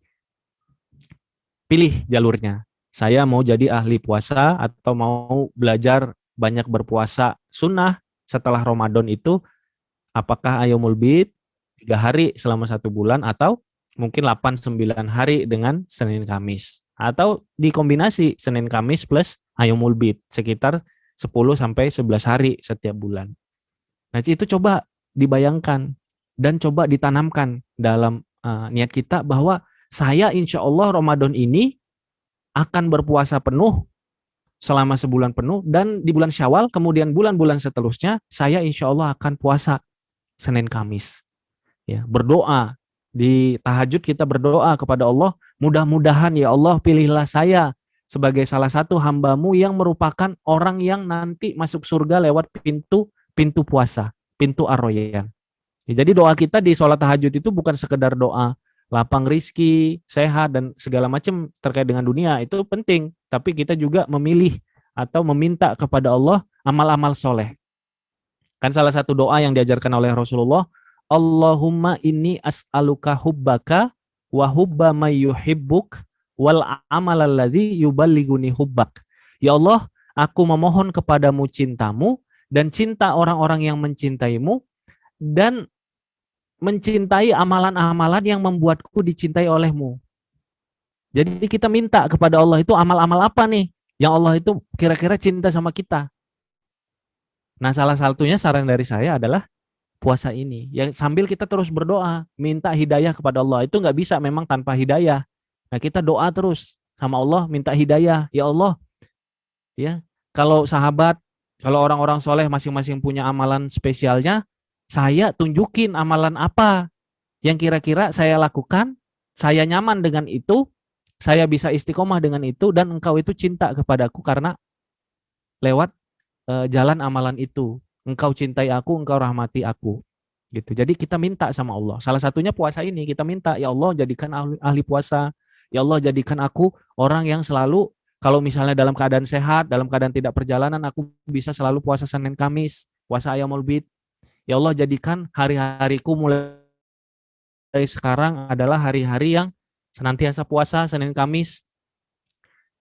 pilih jalurnya. Saya mau jadi ahli puasa atau mau belajar banyak berpuasa sunnah setelah Ramadan itu apakah ayomul bid tiga hari selama satu bulan atau mungkin 8-9 hari dengan Senin Kamis atau dikombinasi Senin Kamis plus ayomul bid sekitar 10 sampai 11 hari setiap bulan. Nah, itu coba dibayangkan dan coba ditanamkan dalam uh, niat kita bahwa saya insya Allah Ramadan ini akan berpuasa penuh selama sebulan penuh dan di bulan Syawal kemudian bulan-bulan seterusnya saya insya Allah akan puasa Senin Kamis. Ya, berdoa di tahajud kita berdoa kepada Allah mudah-mudahan ya Allah pilihlah saya sebagai salah satu hambamu yang merupakan orang yang nanti masuk surga lewat pintu pintu puasa, pintu arroyan. Ya, jadi doa kita di sholat tahajud itu bukan sekedar doa lapang rizki, sehat, dan segala macam terkait dengan dunia itu penting. Tapi kita juga memilih atau meminta kepada Allah amal-amal soleh. Kan salah satu doa yang diajarkan oleh Rasulullah, Allahumma inni as'aluka hubbaka wa hubba mayyuhibbuk wal amalalladzi yuballiguni hubbak. Ya Allah, aku memohon kepadamu cintamu dan cinta orang-orang yang mencintaimu dan mencintai amalan-amalan yang membuatku dicintai olehmu. Jadi kita minta kepada Allah itu amal-amal apa nih yang Allah itu kira-kira cinta sama kita. Nah salah satunya saran dari saya adalah puasa ini. Yang sambil kita terus berdoa, minta hidayah kepada Allah. Itu nggak bisa memang tanpa hidayah. Nah kita doa terus sama Allah, minta hidayah. Ya Allah, ya kalau sahabat, kalau orang-orang soleh masing-masing punya amalan spesialnya, saya tunjukin amalan apa yang kira-kira saya lakukan, saya nyaman dengan itu, saya bisa istiqomah dengan itu, dan engkau itu cinta kepadaku karena lewat uh, jalan amalan itu. Engkau cintai aku, engkau rahmati aku. gitu. Jadi kita minta sama Allah. Salah satunya puasa ini kita minta, ya Allah jadikan ahli, ahli puasa. Ya Allah jadikan aku orang yang selalu kalau misalnya dalam keadaan sehat, dalam keadaan tidak perjalanan, aku bisa selalu puasa Senin Kamis, puasa ayam bid, Ya Allah jadikan hari-hariku mulai sekarang adalah hari-hari yang senantiasa puasa Senin Kamis.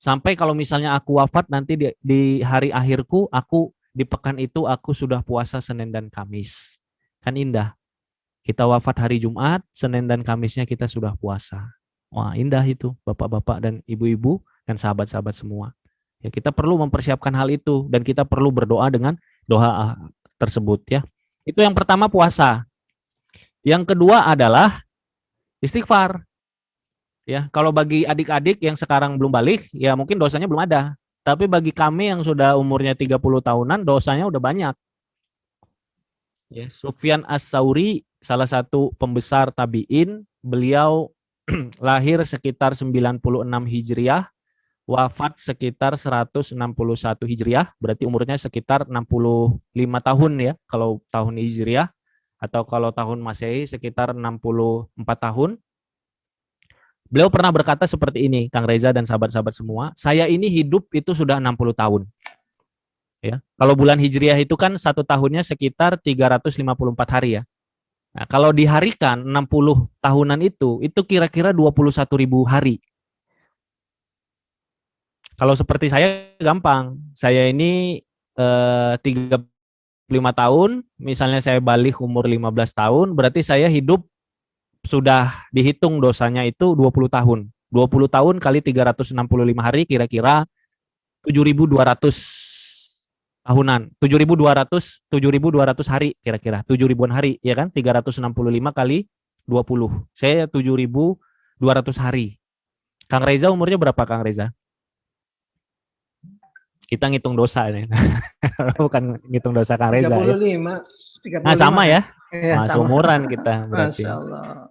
Sampai kalau misalnya aku wafat nanti di, di hari akhirku, aku di pekan itu aku sudah puasa Senin dan Kamis. Kan indah. Kita wafat hari Jumat, Senin dan Kamisnya kita sudah puasa. Wah indah itu bapak-bapak dan ibu-ibu dan sahabat-sahabat semua. Ya kita perlu mempersiapkan hal itu dan kita perlu berdoa dengan doa tersebut ya. Itu yang pertama puasa. Yang kedua adalah istighfar. Ya, kalau bagi adik-adik yang sekarang belum balik, ya mungkin dosanya belum ada. Tapi bagi kami yang sudah umurnya 30 tahunan, dosanya udah banyak. Ya, Sufyan As-Sauri, salah satu pembesar tabi'in, beliau lahir sekitar 96 Hijriah, wafat sekitar 161 Hijriah, berarti umurnya sekitar 65 tahun ya kalau tahun Hijriah atau kalau tahun Masehi sekitar 64 tahun. Beliau pernah berkata seperti ini, Kang Reza dan sahabat-sahabat semua, saya ini hidup itu sudah 60 tahun. Ya, kalau bulan Hijriah itu kan satu tahunnya sekitar 354 hari ya. Nah, kalau diharikan 60 tahunan itu, itu kira-kira 21 ribu hari kalau seperti saya gampang. Saya ini eh, 35 tahun, misalnya saya balik umur 15 tahun, berarti saya hidup sudah dihitung dosanya itu 20 tahun. 20 tahun kali 365 hari kira-kira 7.200 tahunan. 7.200 7.200 hari kira-kira. 7 ribuan hari ya kan? 365 kali 20. Saya 7.200 hari. Kang Reza umurnya berapa Kang Reza? kita ngitung dosa nih. Bukan ngitung dosa Kang Reza 35, ya. 35. Nah, sama ya. ya nah, seumuran kita berarti. Masya Allah.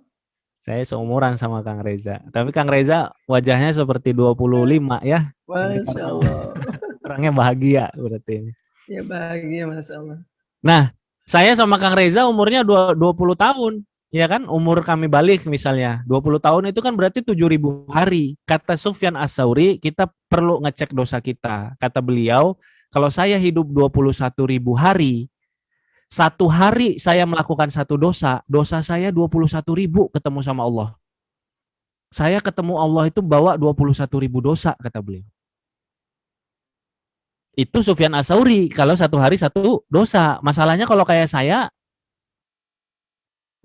Saya seumuran sama Kang Reza. Tapi Kang Reza wajahnya seperti 25 ya. Masya Allah. Orangnya bahagia berarti. Ya bahagia Masya Allah. Nah, saya sama Kang Reza umurnya 20 tahun. Ya kan, umur kami balik misalnya 20 tahun itu kan berarti 7000 hari. Kata Sufyan As-Sauri, kita perlu ngecek dosa kita. Kata beliau, kalau saya hidup 21.000 hari, satu hari saya melakukan satu dosa, dosa saya 21.000 ketemu sama Allah. Saya ketemu Allah itu bawa 21.000 dosa, kata beliau. Itu Sufyan As-Sauri, kalau satu hari satu dosa. Masalahnya kalau kayak saya,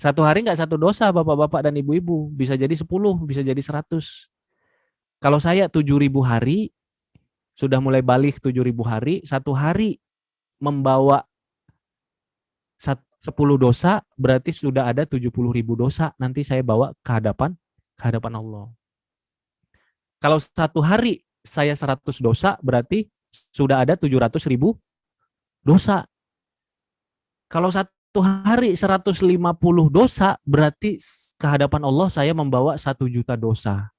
satu hari nggak satu dosa bapak-bapak dan ibu-ibu. Bisa jadi 10, bisa jadi 100. Kalau saya 7.000 hari, sudah mulai balik 7.000 hari, satu hari membawa 10 dosa, berarti sudah ada 70.000 dosa. Nanti saya bawa ke hadapan, ke hadapan Allah. Kalau satu hari saya 100 dosa, berarti sudah ada 700.000 dosa. Kalau satu satu hari 150 dosa, berarti ke hadapan Allah saya membawa satu juta dosa.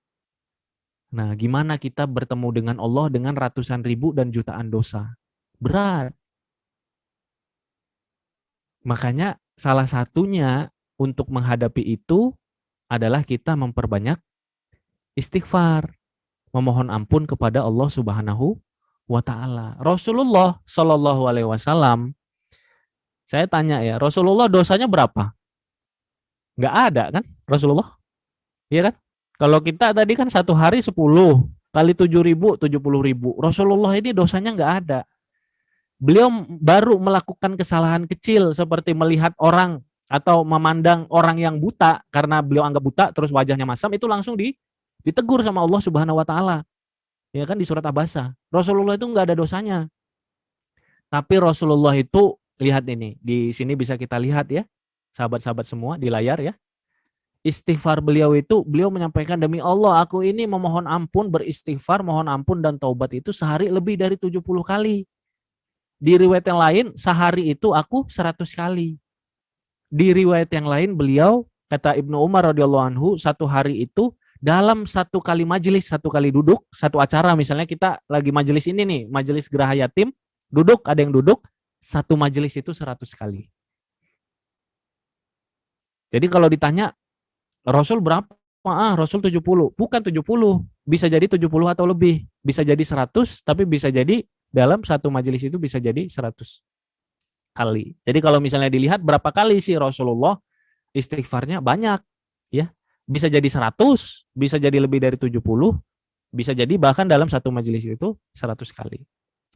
Nah, gimana kita bertemu dengan Allah dengan ratusan ribu dan jutaan dosa? Berat. Makanya salah satunya untuk menghadapi itu adalah kita memperbanyak istighfar, memohon ampun kepada Allah Subhanahu wa taala. Rasulullah Shallallahu alaihi wasallam saya tanya ya, Rasulullah dosanya berapa? Enggak ada kan Rasulullah? Iya kan? Kalau kita tadi kan satu hari 10 kali 7 ribu, 70 ribu. Rasulullah ini dosanya enggak ada. Beliau baru melakukan kesalahan kecil seperti melihat orang atau memandang orang yang buta karena beliau anggap buta terus wajahnya masam itu langsung di, ditegur sama Allah Subhanahu wa taala. Ya kan di surat Abasa. Rasulullah itu enggak ada dosanya. Tapi Rasulullah itu lihat ini, di sini bisa kita lihat ya, sahabat-sahabat semua di layar ya. Istighfar beliau itu, beliau menyampaikan demi Allah, aku ini memohon ampun, beristighfar, mohon ampun dan taubat itu sehari lebih dari 70 kali. Di riwayat yang lain, sehari itu aku 100 kali. Di riwayat yang lain, beliau, kata Ibnu Umar radhiyallahu anhu, satu hari itu dalam satu kali majelis, satu kali duduk, satu acara misalnya kita lagi majelis ini nih, majelis geraha yatim, duduk, ada yang duduk, satu majelis itu 100 kali. Jadi kalau ditanya Rasul berapa? Ah, Rasul 70. Bukan 70. Bisa jadi 70 atau lebih. Bisa jadi 100, tapi bisa jadi dalam satu majelis itu bisa jadi 100 kali. Jadi kalau misalnya dilihat berapa kali sih Rasulullah istighfarnya banyak. ya Bisa jadi 100, bisa jadi lebih dari 70, bisa jadi bahkan dalam satu majelis itu 100 kali.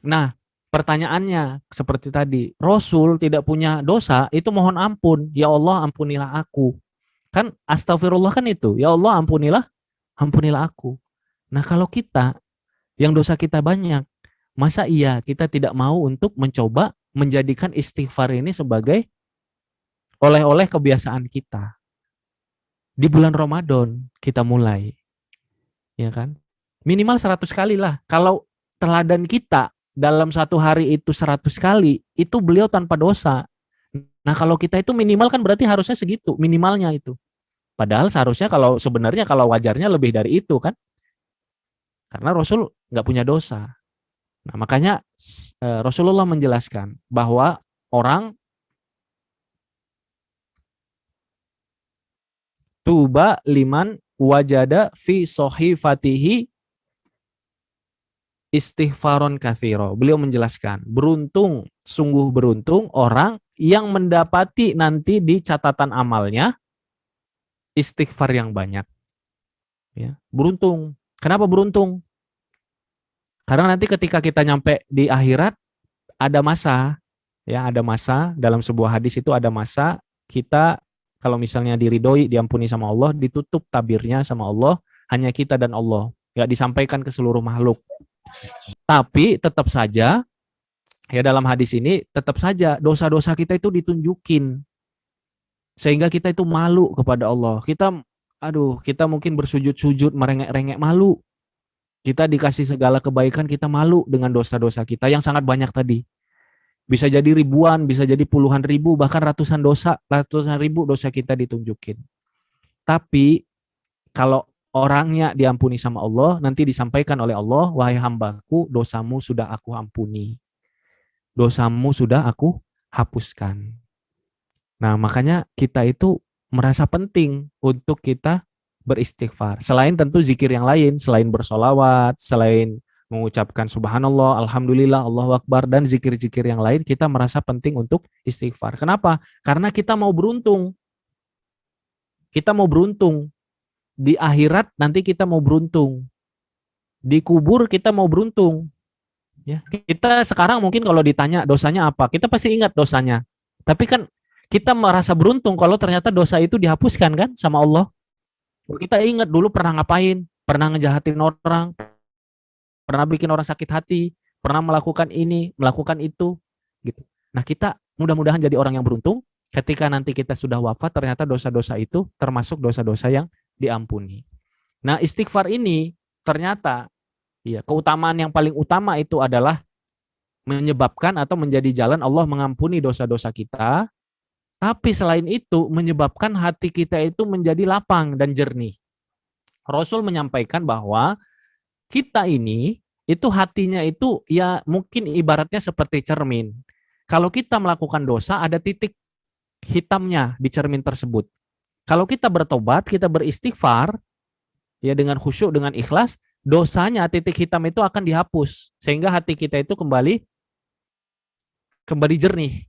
Nah, pertanyaannya seperti tadi, Rasul tidak punya dosa, itu mohon ampun, ya Allah ampunilah aku. Kan astagfirullah kan itu, ya Allah ampunilah, ampunilah aku. Nah kalau kita, yang dosa kita banyak, masa iya kita tidak mau untuk mencoba menjadikan istighfar ini sebagai oleh-oleh kebiasaan kita. Di bulan Ramadan kita mulai. Ya kan? Minimal 100 kali lah. Kalau teladan kita dalam satu hari itu 100 kali, itu beliau tanpa dosa. Nah kalau kita itu minimal kan berarti harusnya segitu, minimalnya itu. Padahal seharusnya kalau sebenarnya kalau wajarnya lebih dari itu kan. Karena Rasul nggak punya dosa. Nah makanya eh, Rasulullah menjelaskan bahwa orang tuba liman wajada fi sohifatihi istighfaron kathiro. Beliau menjelaskan, beruntung, sungguh beruntung orang yang mendapati nanti di catatan amalnya istighfar yang banyak. Ya, beruntung. Kenapa beruntung? Karena nanti ketika kita nyampe di akhirat ada masa, ya ada masa dalam sebuah hadis itu ada masa kita kalau misalnya diridoi, diampuni sama Allah, ditutup tabirnya sama Allah, hanya kita dan Allah, nggak disampaikan ke seluruh makhluk. Tapi tetap saja ya dalam hadis ini tetap saja dosa-dosa kita itu ditunjukin sehingga kita itu malu kepada Allah. Kita aduh, kita mungkin bersujud-sujud merengek-rengek malu. Kita dikasih segala kebaikan, kita malu dengan dosa-dosa kita yang sangat banyak tadi. Bisa jadi ribuan, bisa jadi puluhan ribu, bahkan ratusan dosa, ratusan ribu dosa kita ditunjukin. Tapi kalau orangnya diampuni sama Allah, nanti disampaikan oleh Allah, wahai hambaku, dosamu sudah aku ampuni. Dosamu sudah aku hapuskan. Nah, makanya kita itu merasa penting untuk kita beristighfar. Selain tentu zikir yang lain, selain bersolawat, selain mengucapkan subhanallah, alhamdulillah, Allahu akbar, dan zikir-zikir yang lain, kita merasa penting untuk istighfar. Kenapa? Karena kita mau beruntung. Kita mau beruntung. Di akhirat nanti kita mau beruntung. Di kubur kita mau beruntung. Ya, kita sekarang mungkin kalau ditanya dosanya apa, kita pasti ingat dosanya. Tapi kan kita merasa beruntung kalau ternyata dosa itu dihapuskan kan sama Allah. Kita ingat dulu pernah ngapain, pernah ngejahatin orang, pernah bikin orang sakit hati, pernah melakukan ini, melakukan itu, gitu. Nah kita mudah-mudahan jadi orang yang beruntung. Ketika nanti kita sudah wafat, ternyata dosa-dosa itu termasuk dosa-dosa yang diampuni. Nah istighfar ini ternyata ya keutamaan yang paling utama itu adalah menyebabkan atau menjadi jalan Allah mengampuni dosa-dosa kita tapi selain itu menyebabkan hati kita itu menjadi lapang dan jernih. Rasul menyampaikan bahwa kita ini itu hatinya itu ya mungkin ibaratnya seperti cermin. Kalau kita melakukan dosa ada titik hitamnya di cermin tersebut. Kalau kita bertobat, kita beristighfar ya dengan khusyuk dengan ikhlas, dosanya titik hitam itu akan dihapus sehingga hati kita itu kembali kembali jernih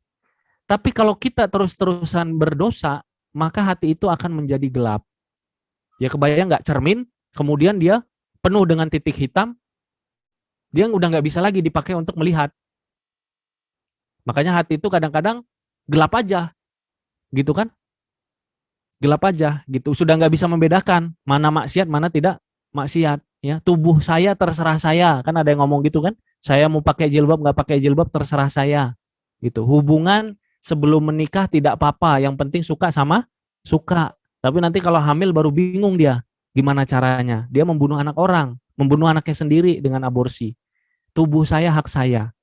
tapi kalau kita terus-terusan berdosa, maka hati itu akan menjadi gelap. Ya kebayang nggak cermin, kemudian dia penuh dengan titik hitam, dia udah nggak bisa lagi dipakai untuk melihat. Makanya hati itu kadang-kadang gelap aja, gitu kan? Gelap aja, gitu. Sudah nggak bisa membedakan mana maksiat, mana tidak maksiat. Ya, tubuh saya terserah saya, kan ada yang ngomong gitu kan? Saya mau pakai jilbab nggak pakai jilbab terserah saya, gitu. Hubungan sebelum menikah tidak apa-apa, yang penting suka sama suka. Tapi nanti kalau hamil baru bingung dia gimana caranya. Dia membunuh anak orang, membunuh anaknya sendiri dengan aborsi. Tubuh saya hak saya.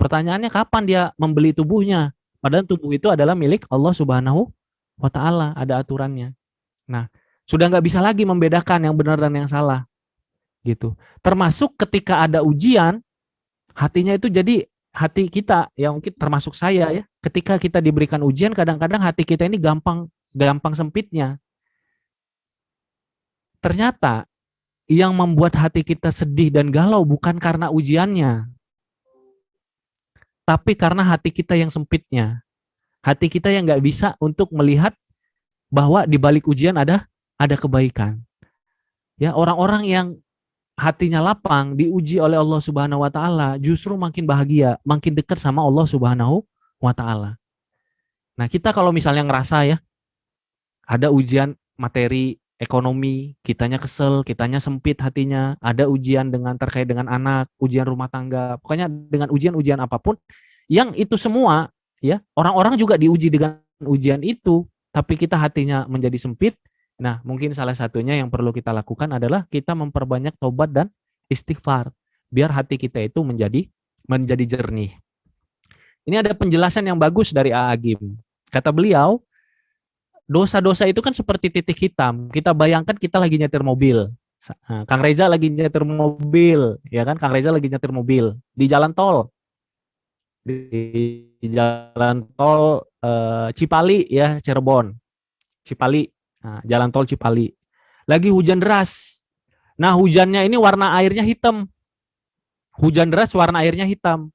Pertanyaannya kapan dia membeli tubuhnya? Padahal tubuh itu adalah milik Allah Subhanahu wa taala, ada aturannya. Nah, sudah nggak bisa lagi membedakan yang benar dan yang salah. Gitu. Termasuk ketika ada ujian, hatinya itu jadi hati kita yang mungkin termasuk saya ya. Ketika kita diberikan ujian kadang-kadang hati kita ini gampang gampang sempitnya. Ternyata yang membuat hati kita sedih dan galau bukan karena ujiannya tapi karena hati kita yang sempitnya. Hati kita yang nggak bisa untuk melihat bahwa di balik ujian ada ada kebaikan. Ya orang-orang yang hatinya lapang, diuji oleh Allah Subhanahu wa taala, justru makin bahagia, makin dekat sama Allah Subhanahu wa taala. Nah, kita kalau misalnya ngerasa ya ada ujian materi ekonomi, kitanya kesel, kitanya sempit hatinya, ada ujian dengan terkait dengan anak, ujian rumah tangga, pokoknya dengan ujian-ujian apa pun, yang itu semua ya, orang-orang juga diuji dengan ujian itu, tapi kita hatinya menjadi sempit, Nah, mungkin salah satunya yang perlu kita lakukan adalah kita memperbanyak tobat dan istighfar biar hati kita itu menjadi menjadi jernih. Ini ada penjelasan yang bagus dari Agim. Kata beliau, dosa-dosa itu kan seperti titik hitam. Kita bayangkan kita lagi nyetir mobil. Nah, Kang Reza lagi nyetir mobil, ya kan? Kang Reza lagi nyetir mobil di jalan tol. Di, jalan tol eh, Cipali ya, Cirebon. Cipali Nah, jalan tol Cipali. Lagi hujan deras. Nah, hujannya ini warna airnya hitam. Hujan deras warna airnya hitam.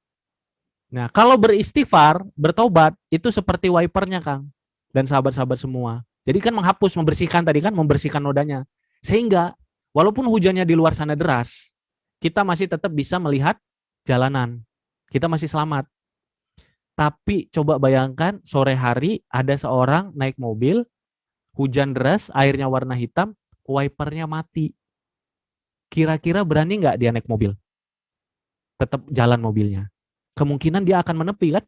Nah, kalau beristighfar, bertobat, itu seperti wipernya, Kang. Dan sahabat-sahabat semua. Jadi kan menghapus, membersihkan tadi kan, membersihkan nodanya. Sehingga, walaupun hujannya di luar sana deras, kita masih tetap bisa melihat jalanan. Kita masih selamat. Tapi coba bayangkan sore hari ada seorang naik mobil, hujan deras, airnya warna hitam, wipernya mati. Kira-kira berani nggak dia naik mobil? Tetap jalan mobilnya. Kemungkinan dia akan menepi kan?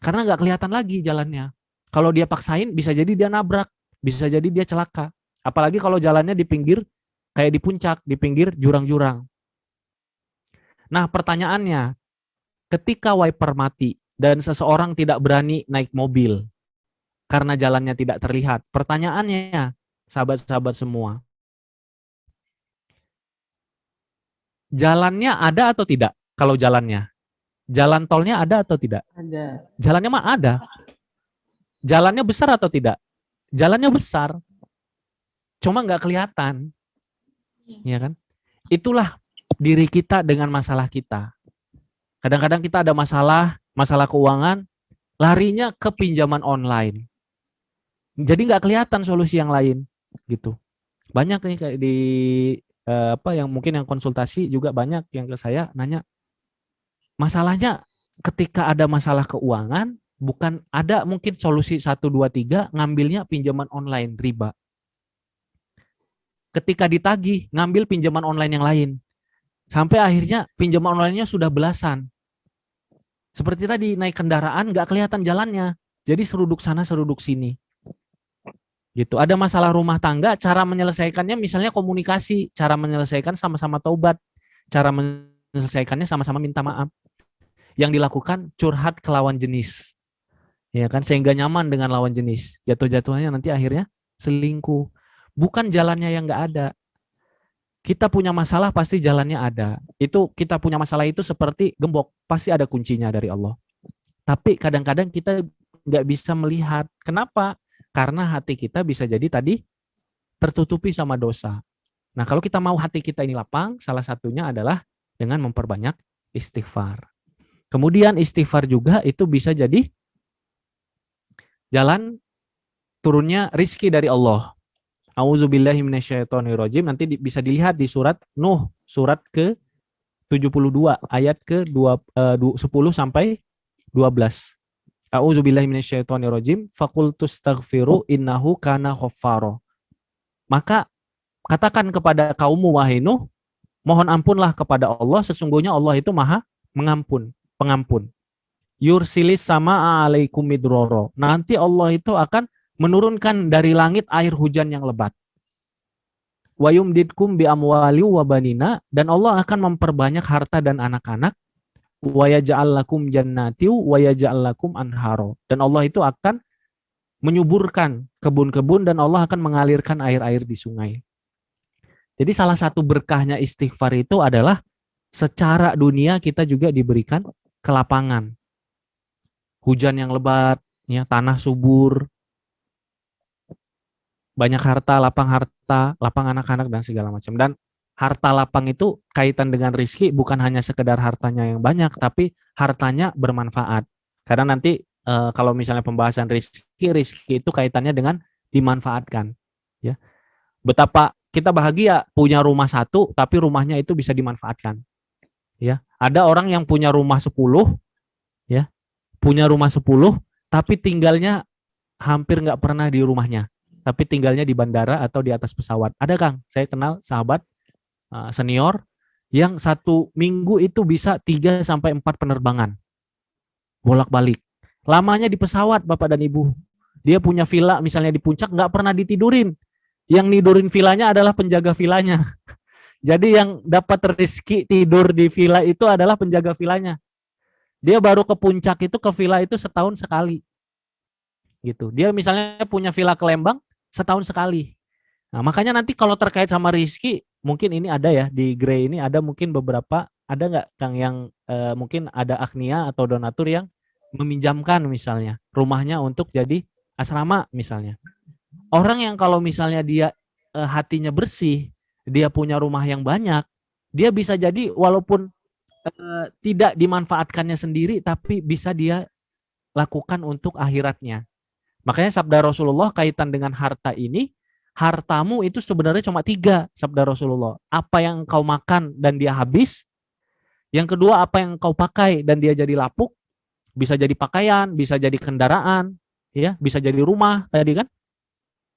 Karena nggak kelihatan lagi jalannya. Kalau dia paksain, bisa jadi dia nabrak, bisa jadi dia celaka. Apalagi kalau jalannya di pinggir, kayak di puncak, di pinggir jurang-jurang. Nah pertanyaannya, ketika wiper mati dan seseorang tidak berani naik mobil, karena jalannya tidak terlihat. Pertanyaannya, sahabat-sahabat semua, jalannya ada atau tidak? Kalau jalannya, jalan tolnya ada atau tidak? Ada. Jalannya mah ada. Jalannya besar atau tidak? Jalannya besar. Cuma nggak kelihatan. Ya kan? Itulah diri kita dengan masalah kita. Kadang-kadang kita ada masalah, masalah keuangan, larinya ke pinjaman online. Jadi nggak kelihatan solusi yang lain, gitu. Banyak nih kayak di eh, apa yang mungkin yang konsultasi juga banyak yang ke saya nanya, masalahnya ketika ada masalah keuangan, bukan ada mungkin solusi satu dua tiga ngambilnya pinjaman online riba. Ketika ditagih, ngambil pinjaman online yang lain. Sampai akhirnya pinjaman online-nya sudah belasan. Seperti tadi naik kendaraan nggak kelihatan jalannya. Jadi seruduk sana seruduk sini. Gitu. Ada masalah rumah tangga, cara menyelesaikannya misalnya komunikasi, cara menyelesaikan sama-sama taubat, cara menyelesaikannya sama-sama minta maaf. Yang dilakukan curhat ke lawan jenis. Ya kan sehingga nyaman dengan lawan jenis. Jatuh-jatuhnya nanti akhirnya selingkuh. Bukan jalannya yang nggak ada. Kita punya masalah pasti jalannya ada. Itu kita punya masalah itu seperti gembok, pasti ada kuncinya dari Allah. Tapi kadang-kadang kita nggak bisa melihat. Kenapa? Karena hati kita bisa jadi tadi tertutupi sama dosa. Nah kalau kita mau hati kita ini lapang, salah satunya adalah dengan memperbanyak istighfar. Kemudian istighfar juga itu bisa jadi jalan turunnya rizki dari Allah. Auzubillahi minasyaitonirrajim. Nanti bisa dilihat di surat Nuh, surat ke 72 ayat ke 2, uh, 10 sampai 12. Auzubillahi minasyaitonirrajim. Fakultus taghfiru innahu kana ghaffaro. Maka katakan kepada kaummu wahai Nuh, mohon ampunlah kepada Allah sesungguhnya Allah itu Maha mengampun, pengampun. Yursilis sama alaikum midroro. Nanti Allah itu akan menurunkan dari langit air hujan yang lebat. Wayumdidkum bi amwali wabanina dan Allah akan memperbanyak harta dan anak-anak. Wayaja'al lakum jannati wayaja'al lakum anharo. Dan Allah itu akan menyuburkan kebun-kebun dan Allah akan mengalirkan air-air di sungai. Jadi salah satu berkahnya istighfar itu adalah secara dunia kita juga diberikan kelapangan. Hujan yang lebat, ya tanah subur, banyak harta, lapang harta, lapang anak-anak dan segala macam. Dan harta lapang itu kaitan dengan rizki bukan hanya sekedar hartanya yang banyak, tapi hartanya bermanfaat. Karena nanti e, kalau misalnya pembahasan rizki, rizki itu kaitannya dengan dimanfaatkan. Ya, betapa kita bahagia punya rumah satu, tapi rumahnya itu bisa dimanfaatkan. Ya, ada orang yang punya rumah 10 ya, punya rumah 10 tapi tinggalnya hampir nggak pernah di rumahnya tapi tinggalnya di bandara atau di atas pesawat. Ada Kang, saya kenal sahabat uh, senior yang satu minggu itu bisa 3 sampai empat penerbangan. Bolak-balik. Lamanya di pesawat Bapak dan Ibu. Dia punya villa misalnya di puncak nggak pernah ditidurin. Yang nidurin villanya adalah penjaga villanya. Jadi yang dapat rezeki tidur di villa itu adalah penjaga villanya. Dia baru ke puncak itu ke villa itu setahun sekali. Gitu. Dia misalnya punya villa ke Lembang, setahun sekali. Nah, makanya nanti kalau terkait sama Rizky, mungkin ini ada ya di Grey ini ada mungkin beberapa ada nggak Kang yang uh, mungkin ada agnia atau donatur yang meminjamkan misalnya rumahnya untuk jadi asrama misalnya. Orang yang kalau misalnya dia uh, hatinya bersih, dia punya rumah yang banyak, dia bisa jadi walaupun uh, tidak dimanfaatkannya sendiri tapi bisa dia lakukan untuk akhiratnya. Makanya sabda Rasulullah kaitan dengan harta ini, hartamu itu sebenarnya cuma tiga sabda Rasulullah. Apa yang kau makan dan dia habis. Yang kedua apa yang kau pakai dan dia jadi lapuk. Bisa jadi pakaian, bisa jadi kendaraan, ya, bisa jadi rumah tadi kan.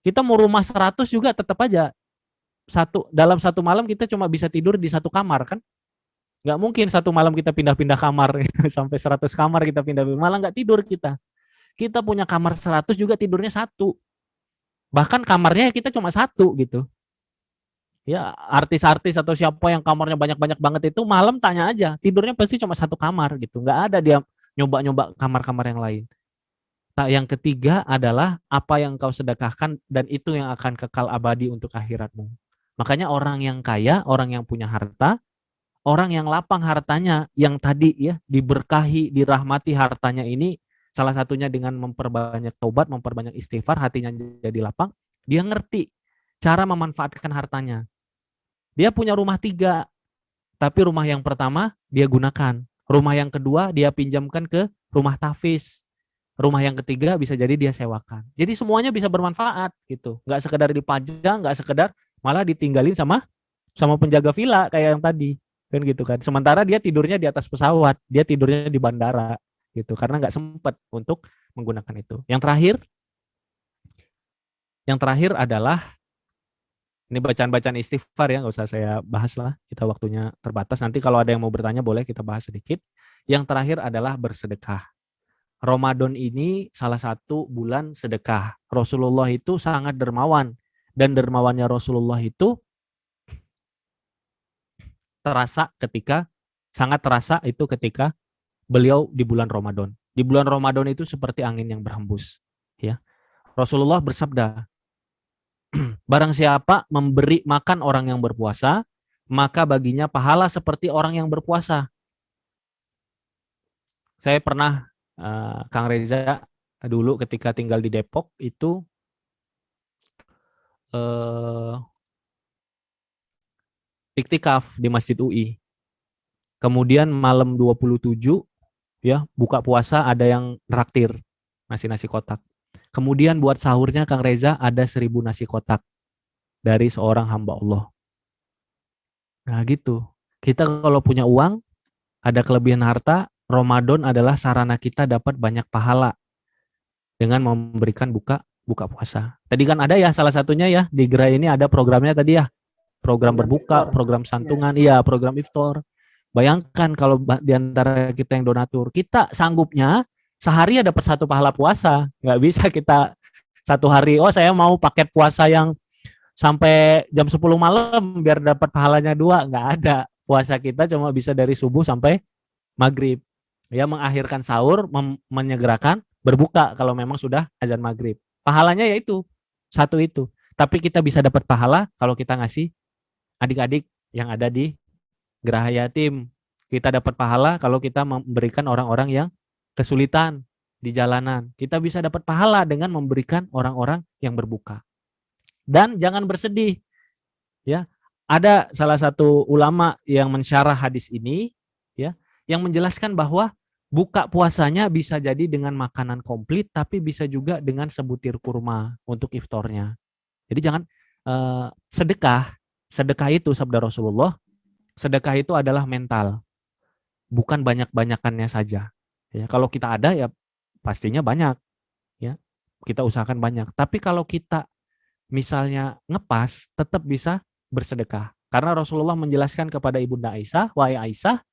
Kita mau rumah 100 juga tetap aja satu dalam satu malam kita cuma bisa tidur di satu kamar kan nggak mungkin satu malam kita pindah-pindah kamar sampai 100 kamar kita pindah malah nggak tidur kita kita punya kamar 100 juga tidurnya satu. Bahkan kamarnya kita cuma satu gitu. Ya artis-artis atau siapa yang kamarnya banyak-banyak banget itu malam tanya aja. Tidurnya pasti cuma satu kamar gitu. Nggak ada dia nyoba-nyoba kamar-kamar yang lain. Nah, yang ketiga adalah apa yang kau sedekahkan dan itu yang akan kekal abadi untuk akhiratmu. Makanya orang yang kaya, orang yang punya harta, orang yang lapang hartanya, yang tadi ya diberkahi, dirahmati hartanya ini salah satunya dengan memperbanyak taubat, memperbanyak istighfar, hatinya jadi lapang, dia ngerti cara memanfaatkan hartanya. Dia punya rumah tiga, tapi rumah yang pertama dia gunakan. Rumah yang kedua dia pinjamkan ke rumah tafis. Rumah yang ketiga bisa jadi dia sewakan. Jadi semuanya bisa bermanfaat gitu. Nggak sekedar dipajang, nggak sekedar malah ditinggalin sama sama penjaga villa kayak yang tadi kan gitu kan. Sementara dia tidurnya di atas pesawat, dia tidurnya di bandara gitu karena nggak sempat untuk menggunakan itu. Yang terakhir, yang terakhir adalah ini bacaan-bacaan istighfar ya, nggak usah saya bahas lah. Kita waktunya terbatas. Nanti kalau ada yang mau bertanya boleh kita bahas sedikit. Yang terakhir adalah bersedekah. Ramadan ini salah satu bulan sedekah. Rasulullah itu sangat dermawan. Dan dermawannya Rasulullah itu terasa ketika, sangat terasa itu ketika beliau di bulan Ramadan. Di bulan Ramadan itu seperti angin yang berhembus. ya Rasulullah bersabda, Barang siapa memberi makan orang yang berpuasa, maka baginya pahala seperti orang yang berpuasa. Saya pernah uh, Kang Reza dulu ketika tinggal di Depok itu uh, iktikaf di Masjid UI. Kemudian malam 27 ya buka puasa ada yang traktir nasi-nasi kotak. Kemudian buat sahurnya Kang Reza ada seribu nasi kotak dari seorang hamba Allah. Nah gitu. Kita kalau punya uang, ada kelebihan harta, Ramadan adalah sarana kita dapat banyak pahala dengan memberikan buka buka puasa. Tadi kan ada ya salah satunya ya di gerai ini ada programnya tadi ya. Program berbuka, program santungan, iya program iftar. Bayangkan kalau di antara kita yang donatur, kita sanggupnya sehari dapat satu pahala puasa. Nggak bisa kita satu hari, oh saya mau paket puasa yang sampai jam 10 malam biar dapat pahalanya dua. Nggak ada. Puasa kita cuma bisa dari subuh sampai maghrib. Ya mengakhirkan sahur, menyegerakan, berbuka kalau memang sudah azan maghrib. Pahalanya yaitu satu itu. Tapi kita bisa dapat pahala kalau kita ngasih adik-adik yang ada di Geraha Yatim. Kita dapat pahala kalau kita memberikan orang-orang yang kesulitan di jalanan. Kita bisa dapat pahala dengan memberikan orang-orang yang berbuka. Dan jangan bersedih. Ya, ada salah satu ulama yang mensyarah hadis ini ya, yang menjelaskan bahwa buka puasanya bisa jadi dengan makanan komplit tapi bisa juga dengan sebutir kurma untuk iftornya. Jadi jangan eh, sedekah. Sedekah itu sabda Rasulullah, sedekah itu adalah mental. Bukan banyak-banyakannya saja. Ya, kalau kita ada ya pastinya banyak. Ya. Kita usahakan banyak. Tapi kalau kita misalnya ngepas, tetap bisa bersedekah. Karena Rasulullah menjelaskan kepada Ibunda Aisyah, "Wahai Aisyah,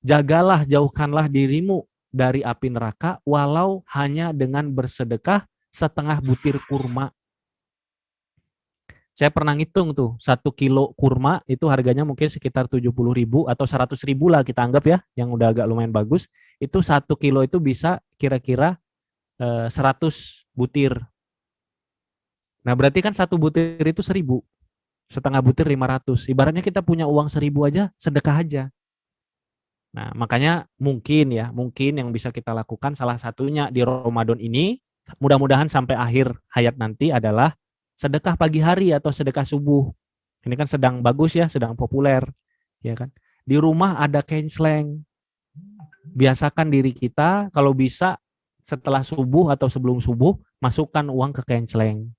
jagalah jauhkanlah dirimu dari api neraka walau hanya dengan bersedekah setengah butir kurma saya pernah ngitung tuh, satu kilo kurma itu harganya mungkin sekitar 70 ribu atau 100 ribu lah kita anggap ya, yang udah agak lumayan bagus. Itu satu kilo itu bisa kira-kira eh, 100 butir. Nah berarti kan satu butir itu 1000. Setengah butir 500. Ibaratnya kita punya uang 1000 aja, sedekah aja. Nah makanya mungkin ya, mungkin yang bisa kita lakukan salah satunya di Ramadan ini, mudah-mudahan sampai akhir hayat nanti adalah sedekah pagi hari atau sedekah subuh. Ini kan sedang bagus ya, sedang populer, ya kan. Di rumah ada kensleng. Biasakan diri kita kalau bisa setelah subuh atau sebelum subuh masukkan uang ke kensleng.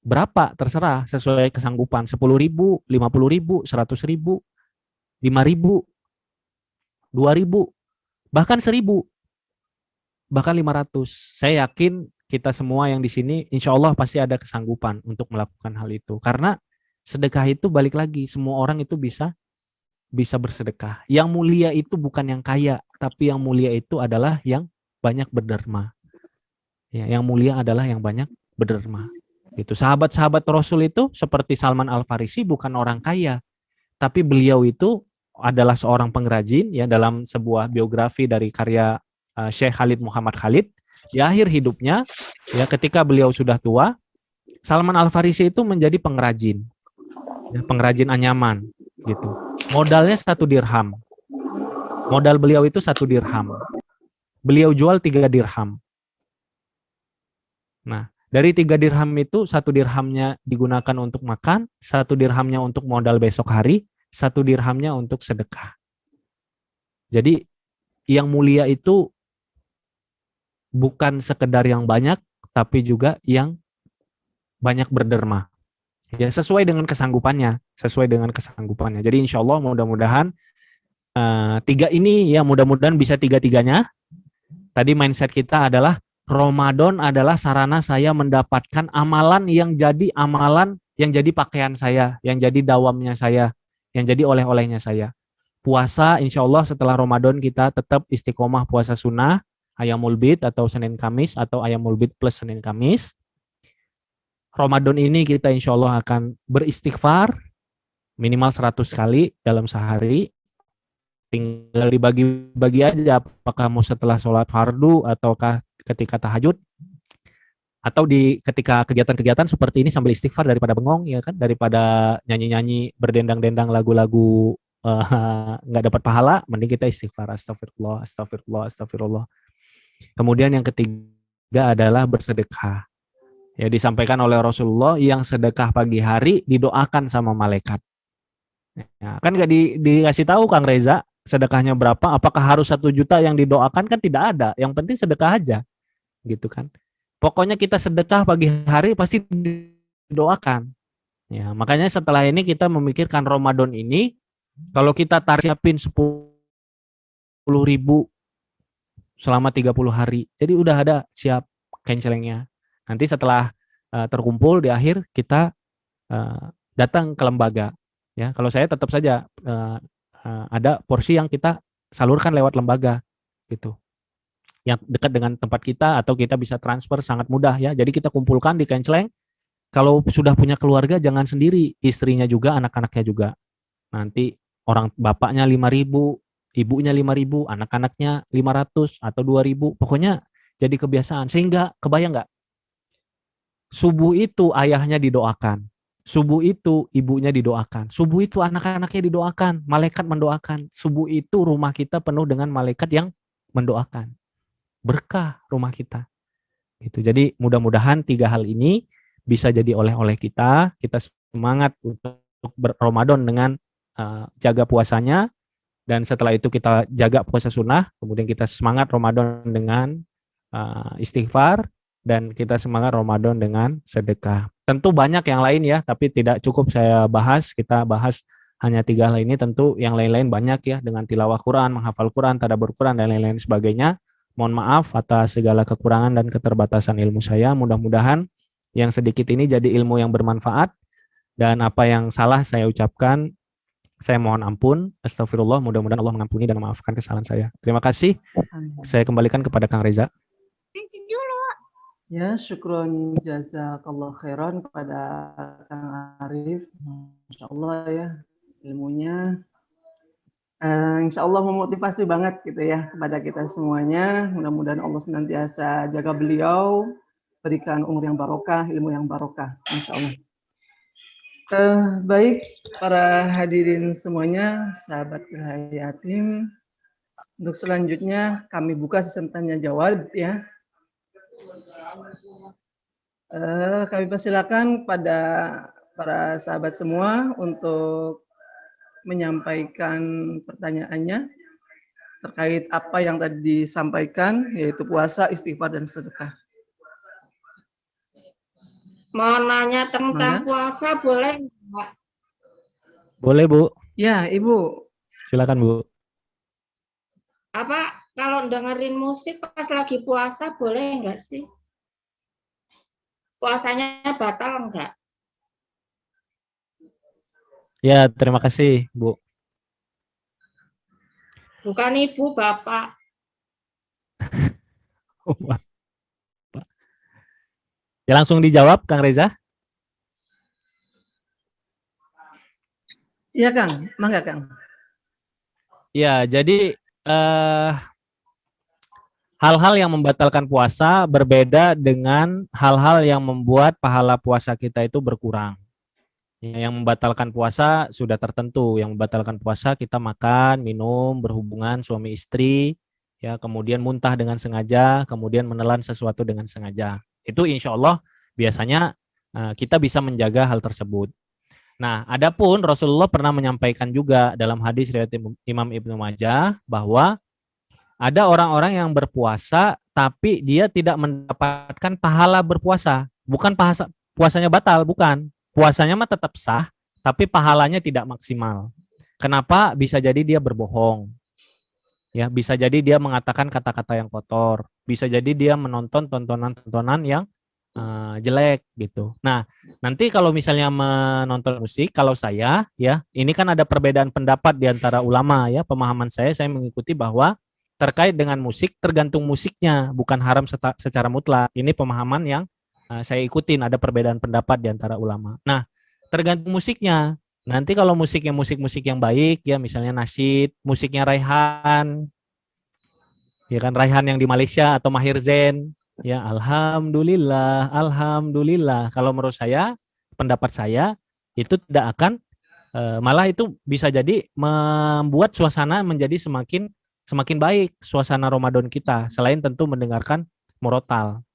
Berapa? Terserah sesuai kesanggupan. 10 ribu, 50 ribu, 100 ribu, 5 ribu, 2 ribu, bahkan 1000, bahkan 500. Saya yakin kita semua yang di sini insya Allah pasti ada kesanggupan untuk melakukan hal itu. Karena sedekah itu balik lagi semua orang itu bisa bisa bersedekah. Yang mulia itu bukan yang kaya tapi yang mulia itu adalah yang banyak berderma. Ya yang mulia adalah yang banyak berderma. Itu sahabat-sahabat Rasul itu seperti Salman Al Farisi bukan orang kaya. Tapi beliau itu adalah seorang pengrajin ya dalam sebuah biografi dari karya uh, Syekh Khalid Muhammad Khalid di akhir hidupnya, ya ketika beliau sudah tua, Salman Al Farisi itu menjadi pengrajin, ya, pengrajin anyaman, gitu. Modalnya satu dirham. Modal beliau itu satu dirham. beliau jual tiga dirham. Nah, dari tiga dirham itu satu dirhamnya digunakan untuk makan, satu dirhamnya untuk modal besok hari, satu dirhamnya untuk sedekah. Jadi yang mulia itu bukan sekedar yang banyak, tapi juga yang banyak berderma. Ya sesuai dengan kesanggupannya, sesuai dengan kesanggupannya. Jadi insya Allah mudah-mudahan uh, tiga ini ya mudah-mudahan bisa tiga-tiganya. Tadi mindset kita adalah Ramadan adalah sarana saya mendapatkan amalan yang jadi amalan yang jadi pakaian saya, yang jadi dawamnya saya, yang jadi oleh-olehnya saya. Puasa, insya Allah setelah Ramadan kita tetap istiqomah puasa sunnah, ayamul bid atau Senin Kamis atau ayamul bid plus Senin Kamis. Ramadan ini kita insya Allah akan beristighfar minimal 100 kali dalam sehari. Tinggal dibagi-bagi aja apakah mau setelah sholat fardu ataukah ketika tahajud atau di ketika kegiatan-kegiatan seperti ini sambil istighfar daripada bengong ya kan daripada nyanyi-nyanyi berdendang-dendang lagu-lagu eh, nggak uh, dapat pahala mending kita istighfar astagfirullah astagfirullah astagfirullah kemudian yang ketiga adalah bersedekah ya disampaikan oleh Rasulullah yang sedekah pagi hari didoakan sama malaikat ya, kan nggak di, dikasih tahu Kang Reza sedekahnya berapa apakah harus satu juta yang didoakan kan tidak ada yang penting sedekah aja gitu kan. Pokoknya kita sedekah pagi hari pasti didoakan. Ya, makanya setelah ini kita memikirkan Ramadan ini kalau kita tarifin 10 ribu selama 30 hari. Jadi udah ada siap cancelingnya. Nanti setelah uh, terkumpul di akhir kita uh, datang ke lembaga. Ya, kalau saya tetap saja uh, uh, ada porsi yang kita salurkan lewat lembaga gitu yang dekat dengan tempat kita atau kita bisa transfer sangat mudah ya. Jadi kita kumpulkan di Kenceleng. Kalau sudah punya keluarga jangan sendiri, istrinya juga, anak-anaknya juga. Nanti orang bapaknya 5000, ibunya 5000, anak-anaknya 500 atau 2000. Pokoknya jadi kebiasaan sehingga kebayang nggak? Subuh itu ayahnya didoakan. Subuh itu ibunya didoakan. Subuh itu anak-anaknya didoakan. Malaikat mendoakan. Subuh itu rumah kita penuh dengan malaikat yang mendoakan berkah rumah kita. Gitu. Jadi mudah-mudahan tiga hal ini bisa jadi oleh-oleh kita. Kita semangat untuk berRamadan dengan uh, jaga puasanya dan setelah itu kita jaga puasa sunnah. Kemudian kita semangat Ramadan dengan uh, istighfar dan kita semangat Ramadan dengan sedekah. Tentu banyak yang lain ya, tapi tidak cukup saya bahas. Kita bahas hanya tiga hal ini. Tentu yang lain-lain banyak ya dengan tilawah Quran, menghafal Quran, tadabbur Quran dan lain-lain sebagainya. Mohon maaf atas segala kekurangan dan keterbatasan ilmu saya. Mudah-mudahan yang sedikit ini jadi ilmu yang bermanfaat dan apa yang salah saya ucapkan saya mohon ampun. Astagfirullah. Mudah-mudahan Allah mengampuni dan memaafkan kesalahan saya. Terima kasih. Saya kembalikan kepada Kang Reza. Ya, syukron jazakallah khairan kepada Kang Arif. Masya Allah ya, ilmunya uh, insya Allah memotivasi banget gitu ya kepada kita semuanya. Mudah-mudahan Allah senantiasa jaga beliau, berikan umur yang barokah, ilmu yang barokah, insya Allah. Uh, baik para hadirin semuanya, sahabat Yatim. Untuk selanjutnya kami buka sistem tanya jawab ya. Uh, kami persilakan pada para sahabat semua untuk menyampaikan pertanyaannya terkait apa yang tadi disampaikan, yaitu puasa, istighfar, dan sedekah. Mau nanya tentang Mana? puasa, boleh enggak? Boleh, Bu. Ya, Ibu. Silakan, Bu. Apa, kalau dengerin musik pas lagi puasa, boleh enggak sih? Puasanya batal enggak? Ya, terima kasih, Bu. Bukan Ibu, Bapak. ya langsung dijawab, Kang Reza. Iya, Kang. Mangga, Kang. Ya, jadi eh, hal-hal yang membatalkan puasa berbeda dengan hal-hal yang membuat pahala puasa kita itu berkurang. Yang membatalkan puasa sudah tertentu. Yang membatalkan puasa kita makan, minum, berhubungan suami istri, ya kemudian muntah dengan sengaja, kemudian menelan sesuatu dengan sengaja. Itu insya Allah biasanya uh, kita bisa menjaga hal tersebut. Nah, adapun Rasulullah pernah menyampaikan juga dalam hadis riwayat Imam Ibnu Majah bahwa ada orang-orang yang berpuasa tapi dia tidak mendapatkan pahala berpuasa. Bukan puasa puasanya batal, bukan. Puasanya mah tetap sah, tapi pahalanya tidak maksimal. Kenapa? Bisa jadi dia berbohong. Ya, bisa jadi dia mengatakan kata-kata yang kotor, bisa jadi dia menonton tontonan-tontonan yang uh, jelek gitu. Nah, nanti kalau misalnya menonton musik, kalau saya ya, ini kan ada perbedaan pendapat di antara ulama ya. Pemahaman saya saya mengikuti bahwa terkait dengan musik tergantung musiknya, bukan haram secara mutlak. Ini pemahaman yang uh, saya ikutin ada perbedaan pendapat di antara ulama. Nah, tergantung musiknya. Nanti kalau musiknya musik-musik yang baik ya misalnya nasyid, musiknya Raihan, ya kan Raihan yang di Malaysia atau Mahir Zen Ya, alhamdulillah, alhamdulillah. Kalau menurut saya, pendapat saya itu tidak akan e, malah itu bisa jadi membuat suasana menjadi semakin semakin baik suasana Ramadan kita selain tentu mendengarkan murotal.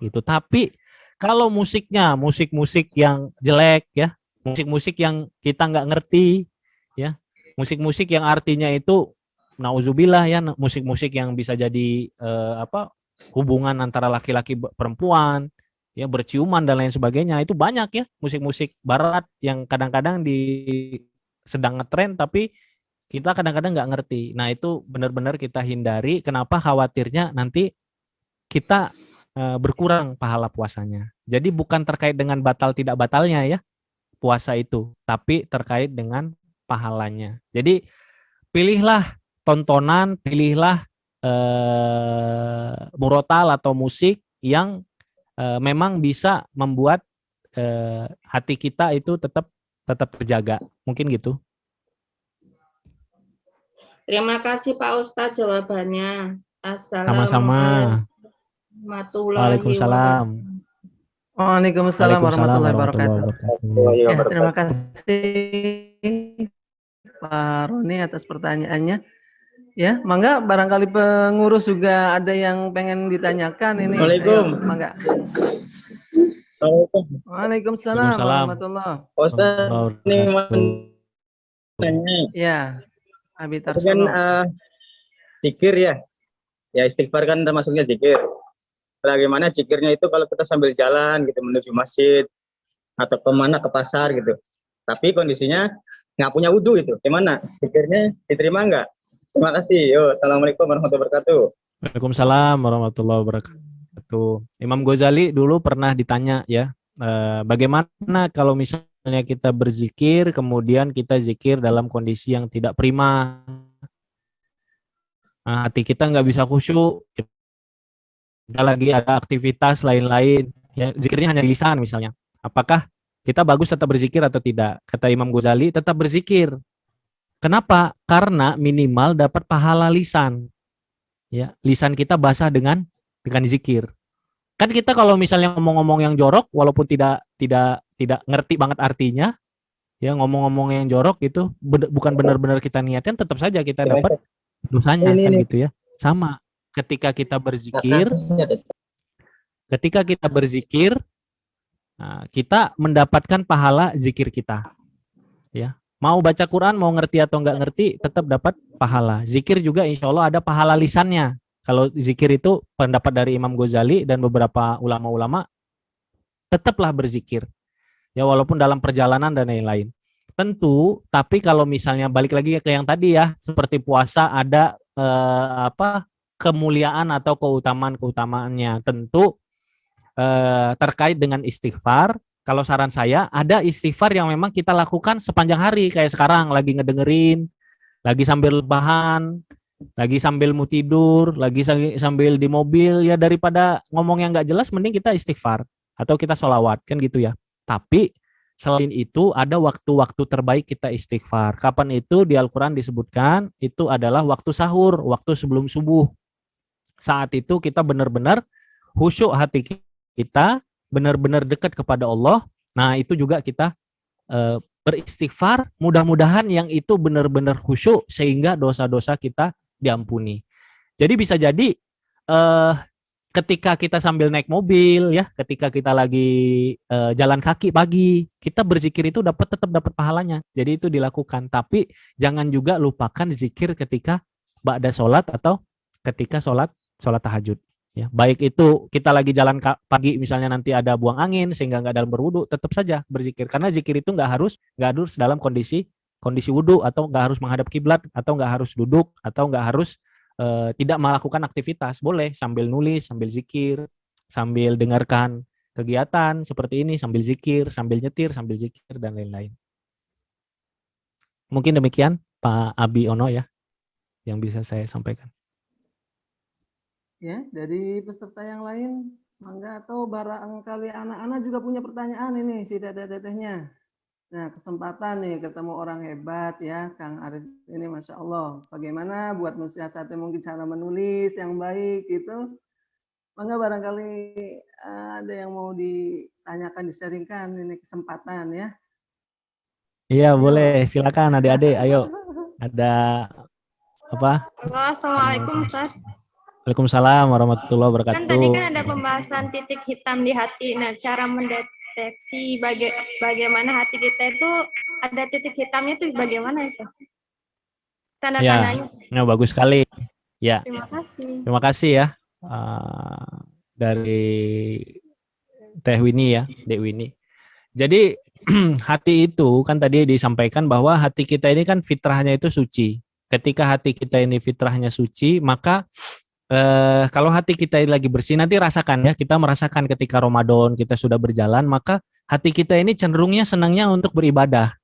Itu. Tapi kalau musiknya musik-musik yang jelek ya, musik-musik yang kita nggak ngerti ya, musik-musik yang artinya itu nauzubillah ya musik-musik yang bisa jadi uh, apa hubungan antara laki-laki perempuan, ya berciuman dan lain sebagainya itu banyak ya musik-musik barat yang kadang-kadang di sedang ngetren tapi kita kadang-kadang nggak ngerti. Nah itu benar-benar kita hindari. Kenapa khawatirnya nanti kita e, berkurang pahala puasanya. Jadi bukan terkait dengan batal tidak batalnya ya puasa itu, tapi terkait dengan pahalanya. Jadi pilihlah tontonan, pilihlah eh, murotal atau musik yang eh, memang bisa membuat eh, hati kita itu tetap tetap terjaga. Mungkin gitu. Terima kasih Pak Ustadz jawabannya. Assalamualaikum Waalaikumsalam. Waalaikumsalam warahmatullahi wabarakatuh. Ya, terima kasih Pak Roni atas pertanyaannya. Ya, mangga barangkali pengurus juga ada yang pengen ditanyakan ini. Assalamualaikum. Ayo, mangga. Waalaikumsalam warahmatullahi Ustaz, ini tanya. Ya, Abi Kan uh, zikir ya. Ya istighfar kan termasuknya zikir. Bagaimana zikirnya itu kalau kita sambil jalan gitu menuju masjid atau ke mana ke pasar gitu. Tapi kondisinya nggak punya wudhu itu. Gimana? Zikirnya diterima nggak? Terima kasih. Yo, assalamualaikum warahmatullahi wabarakatuh. Waalaikumsalam warahmatullahi wabarakatuh. Imam Ghazali dulu pernah ditanya ya, eh, bagaimana kalau misalnya kita berzikir, kemudian kita zikir dalam kondisi yang tidak prima, nah, hati kita nggak bisa khusyuk, kita lagi ada aktivitas lain-lain, ya zikirnya hanya lisan misalnya. Apakah kita bagus tetap berzikir atau tidak? Kata Imam Ghazali, tetap berzikir. Kenapa? Karena minimal dapat pahala lisan. Ya, lisan kita basah dengan dengan zikir. Kan kita kalau misalnya ngomong-ngomong yang jorok walaupun tidak tidak tidak ngerti banget artinya, ya ngomong-ngomong yang jorok itu bukan benar-benar kita niatkan tetap saja kita dapat dosanya kan gitu ya. Sama ketika kita berzikir ketika kita berzikir nah, kita mendapatkan pahala zikir kita. Ya, Mau baca Quran, mau ngerti atau nggak ngerti, tetap dapat pahala. Zikir juga insya Allah ada pahala lisannya. Kalau zikir itu pendapat dari Imam Ghazali dan beberapa ulama-ulama, tetaplah berzikir. Ya walaupun dalam perjalanan dan lain-lain. Tentu, tapi kalau misalnya balik lagi ke yang tadi ya, seperti puasa ada eh, apa kemuliaan atau keutamaan-keutamaannya. Tentu eh, terkait dengan istighfar, kalau saran saya ada istighfar yang memang kita lakukan sepanjang hari kayak sekarang lagi ngedengerin, lagi sambil bahan, lagi sambil mau tidur, lagi sambil di mobil ya daripada ngomong yang nggak jelas mending kita istighfar atau kita sholawat kan gitu ya. Tapi selain itu ada waktu-waktu terbaik kita istighfar. Kapan itu di Al-Quran disebutkan itu adalah waktu sahur, waktu sebelum subuh. Saat itu kita benar-benar khusyuk hati kita, benar-benar dekat kepada Allah, nah itu juga kita e, beristighfar, mudah-mudahan yang itu benar-benar khusyuk sehingga dosa-dosa kita diampuni. Jadi bisa jadi eh ketika kita sambil naik mobil ya, ketika kita lagi eh, jalan kaki pagi, kita berzikir itu dapat tetap dapat pahalanya. Jadi itu dilakukan. Tapi jangan juga lupakan zikir ketika ba'da sholat atau ketika sholat sholat tahajud. Ya, baik itu kita lagi jalan pagi misalnya nanti ada buang angin sehingga nggak dalam berwudu, tetap saja berzikir. Karena zikir itu nggak harus nggak harus dalam kondisi kondisi wudhu atau nggak harus menghadap kiblat atau nggak harus duduk atau nggak harus uh, tidak melakukan aktivitas. Boleh sambil nulis sambil zikir sambil dengarkan kegiatan seperti ini sambil zikir sambil nyetir sambil zikir dan lain-lain. Mungkin demikian Pak Abi Ono ya yang bisa saya sampaikan ya dari peserta yang lain mangga atau barangkali anak-anak juga punya pertanyaan ini si teteh-tetehnya. Nah kesempatan nih ketemu orang hebat ya Kang Arif ini Masya Allah. Bagaimana buat mensiasati mungkin cara menulis yang baik gitu? Mangga barangkali eh, ada yang mau ditanyakan disaringkan ini kesempatan ya. Iya boleh. Silakan adik-adik. Ayo. Ada apa? Assalamualaikum Ustaz Waalaikumsalam warahmatullahi wabarakatuh. Kan tadi kan ada pembahasan titik hitam di hati. Nah, cara mendeteksi baga bagaimana hati kita itu ada titik hitamnya itu bagaimana itu? Tanda-tandanya. Ya, ya, bagus sekali. Ya. Terima kasih. Terima kasih ya uh, dari Teh Winnie ya, Dek Winnie. Jadi hati itu kan tadi disampaikan bahwa hati kita ini kan fitrahnya itu suci. Ketika hati kita ini fitrahnya suci, maka eh, kalau hati kita lagi bersih nanti rasakan ya kita merasakan ketika Ramadan kita sudah berjalan maka hati kita ini cenderungnya senangnya untuk beribadah.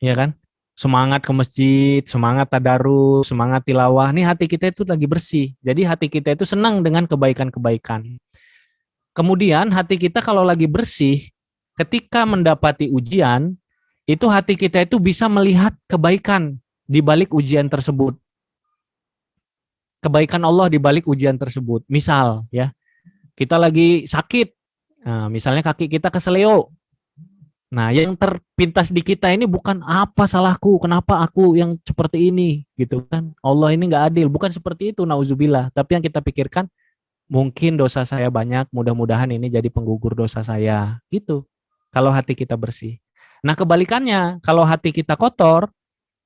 Ya kan? Semangat ke masjid semangat tadarus semangat tilawah. Nih hati kita itu lagi bersih. Jadi hati kita itu senang dengan kebaikan-kebaikan. Kemudian hati kita kalau lagi bersih ketika mendapati ujian itu hati kita itu bisa melihat kebaikan di balik ujian tersebut kebaikan Allah di balik ujian tersebut. Misal ya, kita lagi sakit, nah, misalnya kaki kita keseleo. Nah, yang terpintas di kita ini bukan apa salahku, kenapa aku yang seperti ini, gitu kan? Allah ini nggak adil, bukan seperti itu, nauzubillah. Tapi yang kita pikirkan, mungkin dosa saya banyak, mudah-mudahan ini jadi penggugur dosa saya, gitu. Kalau hati kita bersih. Nah, kebalikannya, kalau hati kita kotor,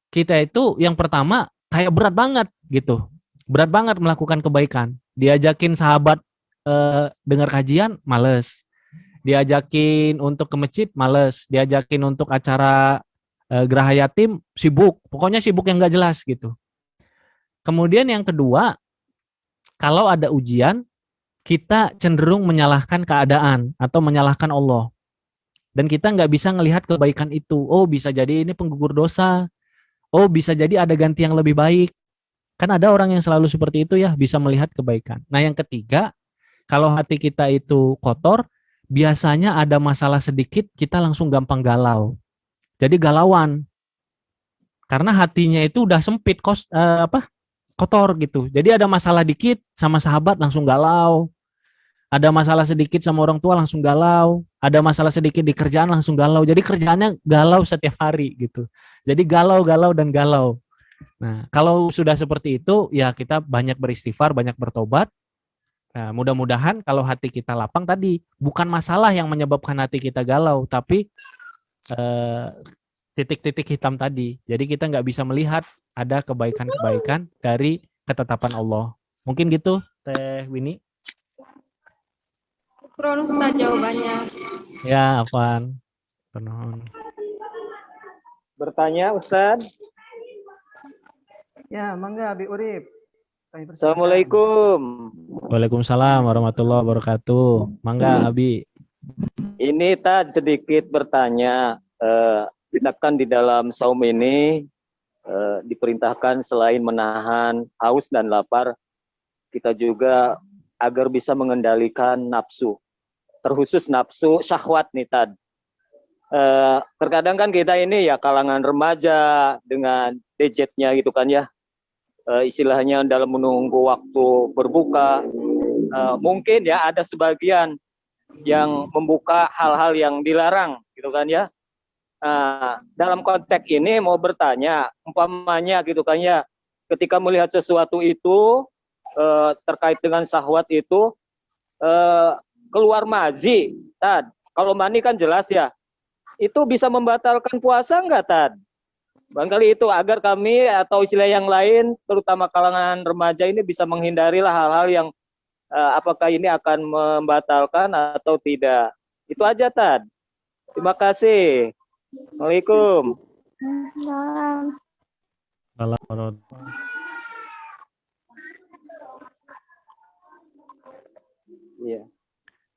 kita itu yang pertama kayak berat banget, gitu berat banget melakukan kebaikan. Diajakin sahabat eh, dengar kajian, males. Diajakin untuk ke masjid, males. Diajakin untuk acara eh, geraha yatim, sibuk. Pokoknya sibuk yang gak jelas gitu. Kemudian yang kedua, kalau ada ujian, kita cenderung menyalahkan keadaan atau menyalahkan Allah. Dan kita nggak bisa melihat kebaikan itu. Oh bisa jadi ini penggugur dosa. Oh bisa jadi ada ganti yang lebih baik. Kan ada orang yang selalu seperti itu ya, bisa melihat kebaikan. Nah yang ketiga, kalau hati kita itu kotor, biasanya ada masalah sedikit, kita langsung gampang galau. Jadi galauan. Karena hatinya itu udah sempit, kos, eh, apa kotor gitu. Jadi ada masalah dikit sama sahabat langsung galau. Ada masalah sedikit sama orang tua langsung galau. Ada masalah sedikit di kerjaan langsung galau. Jadi kerjaannya galau setiap hari gitu. Jadi galau, galau, dan galau. Nah, kalau sudah seperti itu, ya kita banyak beristighfar, banyak bertobat. Nah, mudah-mudahan kalau hati kita lapang tadi, bukan masalah yang menyebabkan hati kita galau, tapi eh, titik-titik eh, hitam tadi. Jadi kita nggak bisa melihat ada kebaikan-kebaikan dari ketetapan Allah. Mungkin gitu, Teh Winnie. Kurang jawabannya. Ya, Afan. Bertanya, Ustadz. Ya, mangga Abi Urip. Assalamualaikum. Waalaikumsalam warahmatullahi wabarakatuh. Mangga Abi. Ini tad sedikit bertanya. Uh, kita kan di dalam saum ini uh, diperintahkan selain menahan haus dan lapar, kita juga agar bisa mengendalikan nafsu. Terkhusus nafsu syahwat nih tad. Uh, terkadang kan kita ini ya kalangan remaja dengan gadgetnya gitu kan ya uh, istilahnya dalam menunggu waktu berbuka uh, mungkin ya ada sebagian yang membuka hal-hal yang dilarang gitu kan ya uh, dalam konteks ini mau bertanya umpamanya gitu kan ya ketika melihat sesuatu itu eh, terkait dengan syahwat itu eh, keluar mazi, Tad. Kalau mani kan jelas ya. Itu bisa membatalkan puasa enggak, Tad? Barangkali itu agar kami atau istilah yang lain, terutama kalangan remaja ini bisa menghindarilah hal-hal yang eh, apakah ini akan membatalkan atau tidak. Itu aja, Tad. Terima kasih. Assalamualaikum. Salam. Iya.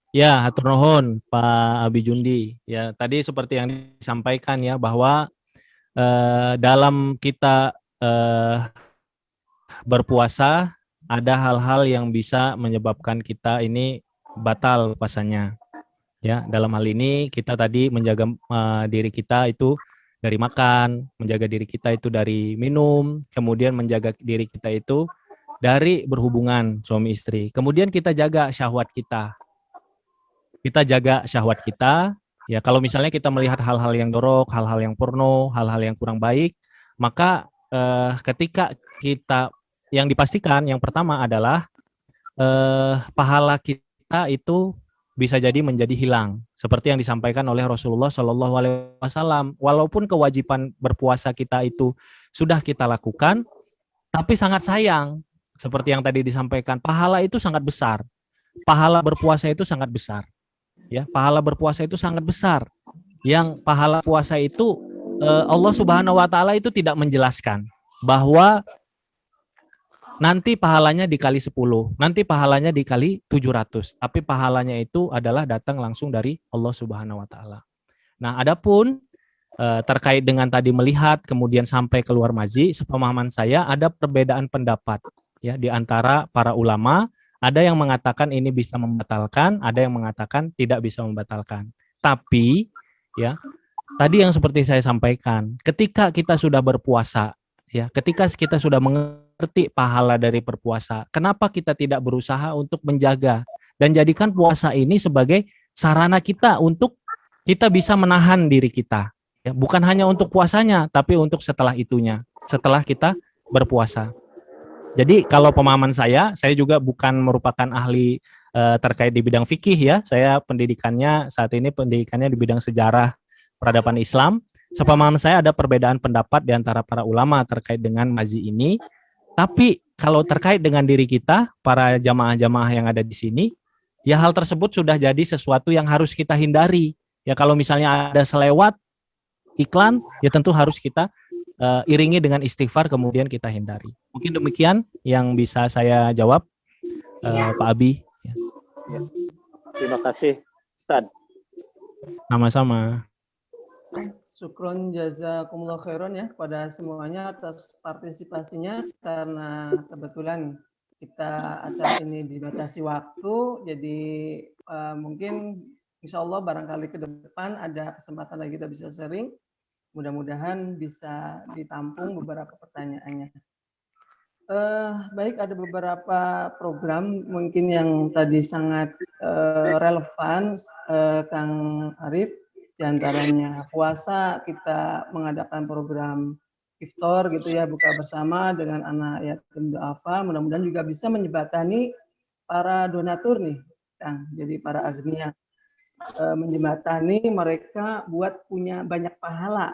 Ya, hatur nuhun Pak Abi Jundi. Ya, tadi seperti yang disampaikan ya bahwa eh, dalam kita eh, berpuasa ada hal-hal yang bisa menyebabkan kita ini batal puasanya. Ya, dalam hal ini kita tadi menjaga eh, diri kita itu dari makan, menjaga diri kita itu dari minum, kemudian menjaga diri kita itu dari berhubungan suami istri. Kemudian kita jaga syahwat kita. Kita jaga syahwat kita. Ya, kalau misalnya kita melihat hal-hal yang dorok, hal-hal yang porno, hal-hal yang kurang baik, maka eh, ketika kita yang dipastikan yang pertama adalah eh, pahala kita itu bisa jadi menjadi hilang. Seperti yang disampaikan oleh Rasulullah Shallallahu Alaihi Wasallam. Walaupun kewajiban berpuasa kita itu sudah kita lakukan tapi sangat sayang. Seperti yang tadi disampaikan pahala itu sangat besar. Pahala berpuasa itu sangat besar ya pahala berpuasa itu sangat besar yang pahala puasa itu eh, Allah Subhanahu Wa Taala itu tidak menjelaskan bahwa nanti pahalanya dikali 10, nanti pahalanya dikali 700. Tapi pahalanya itu adalah datang langsung dari Allah Subhanahu wa taala. Nah, adapun eh, terkait dengan tadi melihat kemudian sampai keluar maji, sepemahaman saya ada perbedaan pendapat ya di antara para ulama, ada yang mengatakan ini bisa membatalkan, ada yang mengatakan tidak bisa membatalkan. Tapi ya, tadi yang seperti saya sampaikan, ketika kita sudah berpuasa ya, ketika kita sudah mengerti pahala dari berpuasa, kenapa kita tidak berusaha untuk menjaga dan jadikan puasa ini sebagai sarana kita untuk kita bisa menahan diri kita. Ya, bukan hanya untuk puasanya, tapi untuk setelah itunya, setelah kita berpuasa. Jadi kalau pemahaman saya, saya juga bukan merupakan ahli eh, terkait di bidang fikih ya. Saya pendidikannya saat ini pendidikannya di bidang sejarah peradaban Islam. Sepemahaman saya ada perbedaan pendapat di antara para ulama terkait dengan mazi ini. Tapi kalau terkait dengan diri kita, para jamaah-jamaah yang ada di sini, ya hal tersebut sudah jadi sesuatu yang harus kita hindari. Ya kalau misalnya ada selewat iklan, ya tentu harus kita uh, iringi dengan istighfar kemudian kita hindari. Mungkin demikian yang bisa saya jawab, uh, Pak Abi. Ya. Terima kasih, Ustaz. Sama-sama. Syukron jazakumullah khairan ya kepada semuanya atas partisipasinya karena kebetulan kita acara ini dibatasi waktu jadi uh, mungkin insya Allah barangkali ke depan ada kesempatan lagi kita bisa sering mudah-mudahan bisa ditampung beberapa pertanyaannya. Uh, baik, ada beberapa program mungkin yang tadi sangat uh, relevan, uh, Kang Arif. Di antaranya puasa, kita mengadakan program iftar gitu ya, buka bersama dengan anak yatim duafa. Mudah-mudahan juga bisa menjembatani para donatur nih, Kang. Jadi para agnia menjembatani mereka buat punya banyak pahala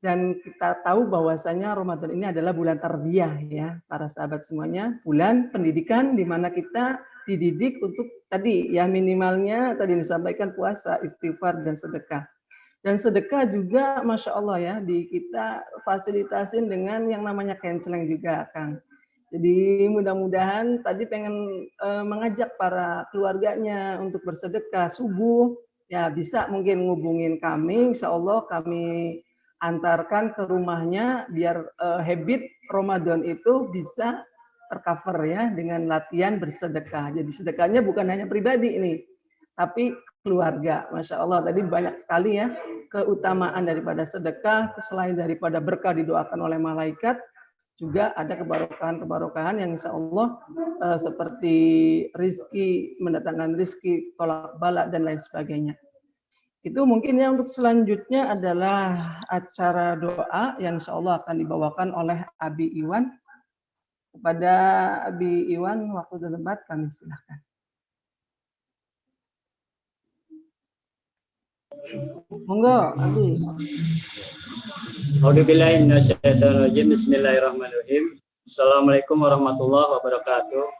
dan kita tahu bahwasanya Ramadan ini adalah bulan tarbiyah ya para sahabat semuanya. Bulan pendidikan di mana kita dididik untuk tadi ya minimalnya tadi disampaikan puasa istighfar dan sedekah. Dan sedekah juga masya Allah ya di kita fasilitasin dengan yang namanya canceling juga Kang. Jadi mudah-mudahan tadi pengen uh, mengajak para keluarganya untuk bersedekah subuh. Ya bisa mungkin ngubungin kami. Insya Allah kami antarkan ke rumahnya biar uh, habit Ramadan itu bisa tercover ya dengan latihan bersedekah. Jadi sedekahnya bukan hanya pribadi ini, tapi keluarga. Masya Allah tadi banyak sekali ya keutamaan daripada sedekah, selain daripada berkah didoakan oleh malaikat, juga ada kebarokahan-kebarokahan yang insya Allah uh, seperti rizki, mendatangkan rizki, tolak balak, dan lain sebagainya. Itu mungkin ya untuk selanjutnya adalah acara doa yang insya Allah akan dibawakan oleh Abi Iwan. Kepada Abi Iwan, waktu dan tempat kami silahkan. Monggo, Abi. Bismillahirrahmanirrahim. Assalamualaikum warahmatullahi wabarakatuh.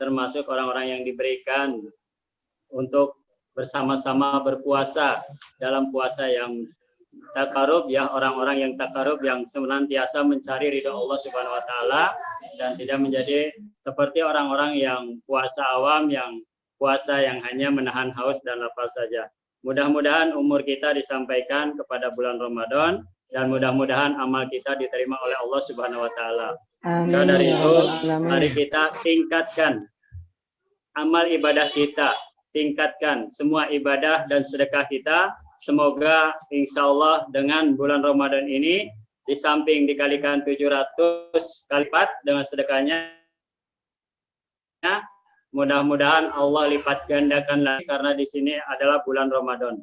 termasuk orang-orang yang diberikan untuk bersama-sama berpuasa dalam puasa yang takarub ya orang-orang yang takarub yang senantiasa mencari ridho Allah Subhanahu wa taala dan tidak menjadi seperti orang-orang yang puasa awam yang puasa yang hanya menahan haus dan lapar saja. Mudah-mudahan umur kita disampaikan kepada bulan Ramadan dan mudah-mudahan amal kita diterima oleh Allah Subhanahu wa taala. Maka dari ya itu, mari kita tingkatkan amal ibadah kita, tingkatkan semua ibadah dan sedekah kita. Semoga insya Allah dengan bulan Ramadan ini, di samping dikalikan 700 kali lipat dengan sedekahnya, mudah-mudahan Allah lipat gandakan lagi karena di sini adalah bulan Ramadan.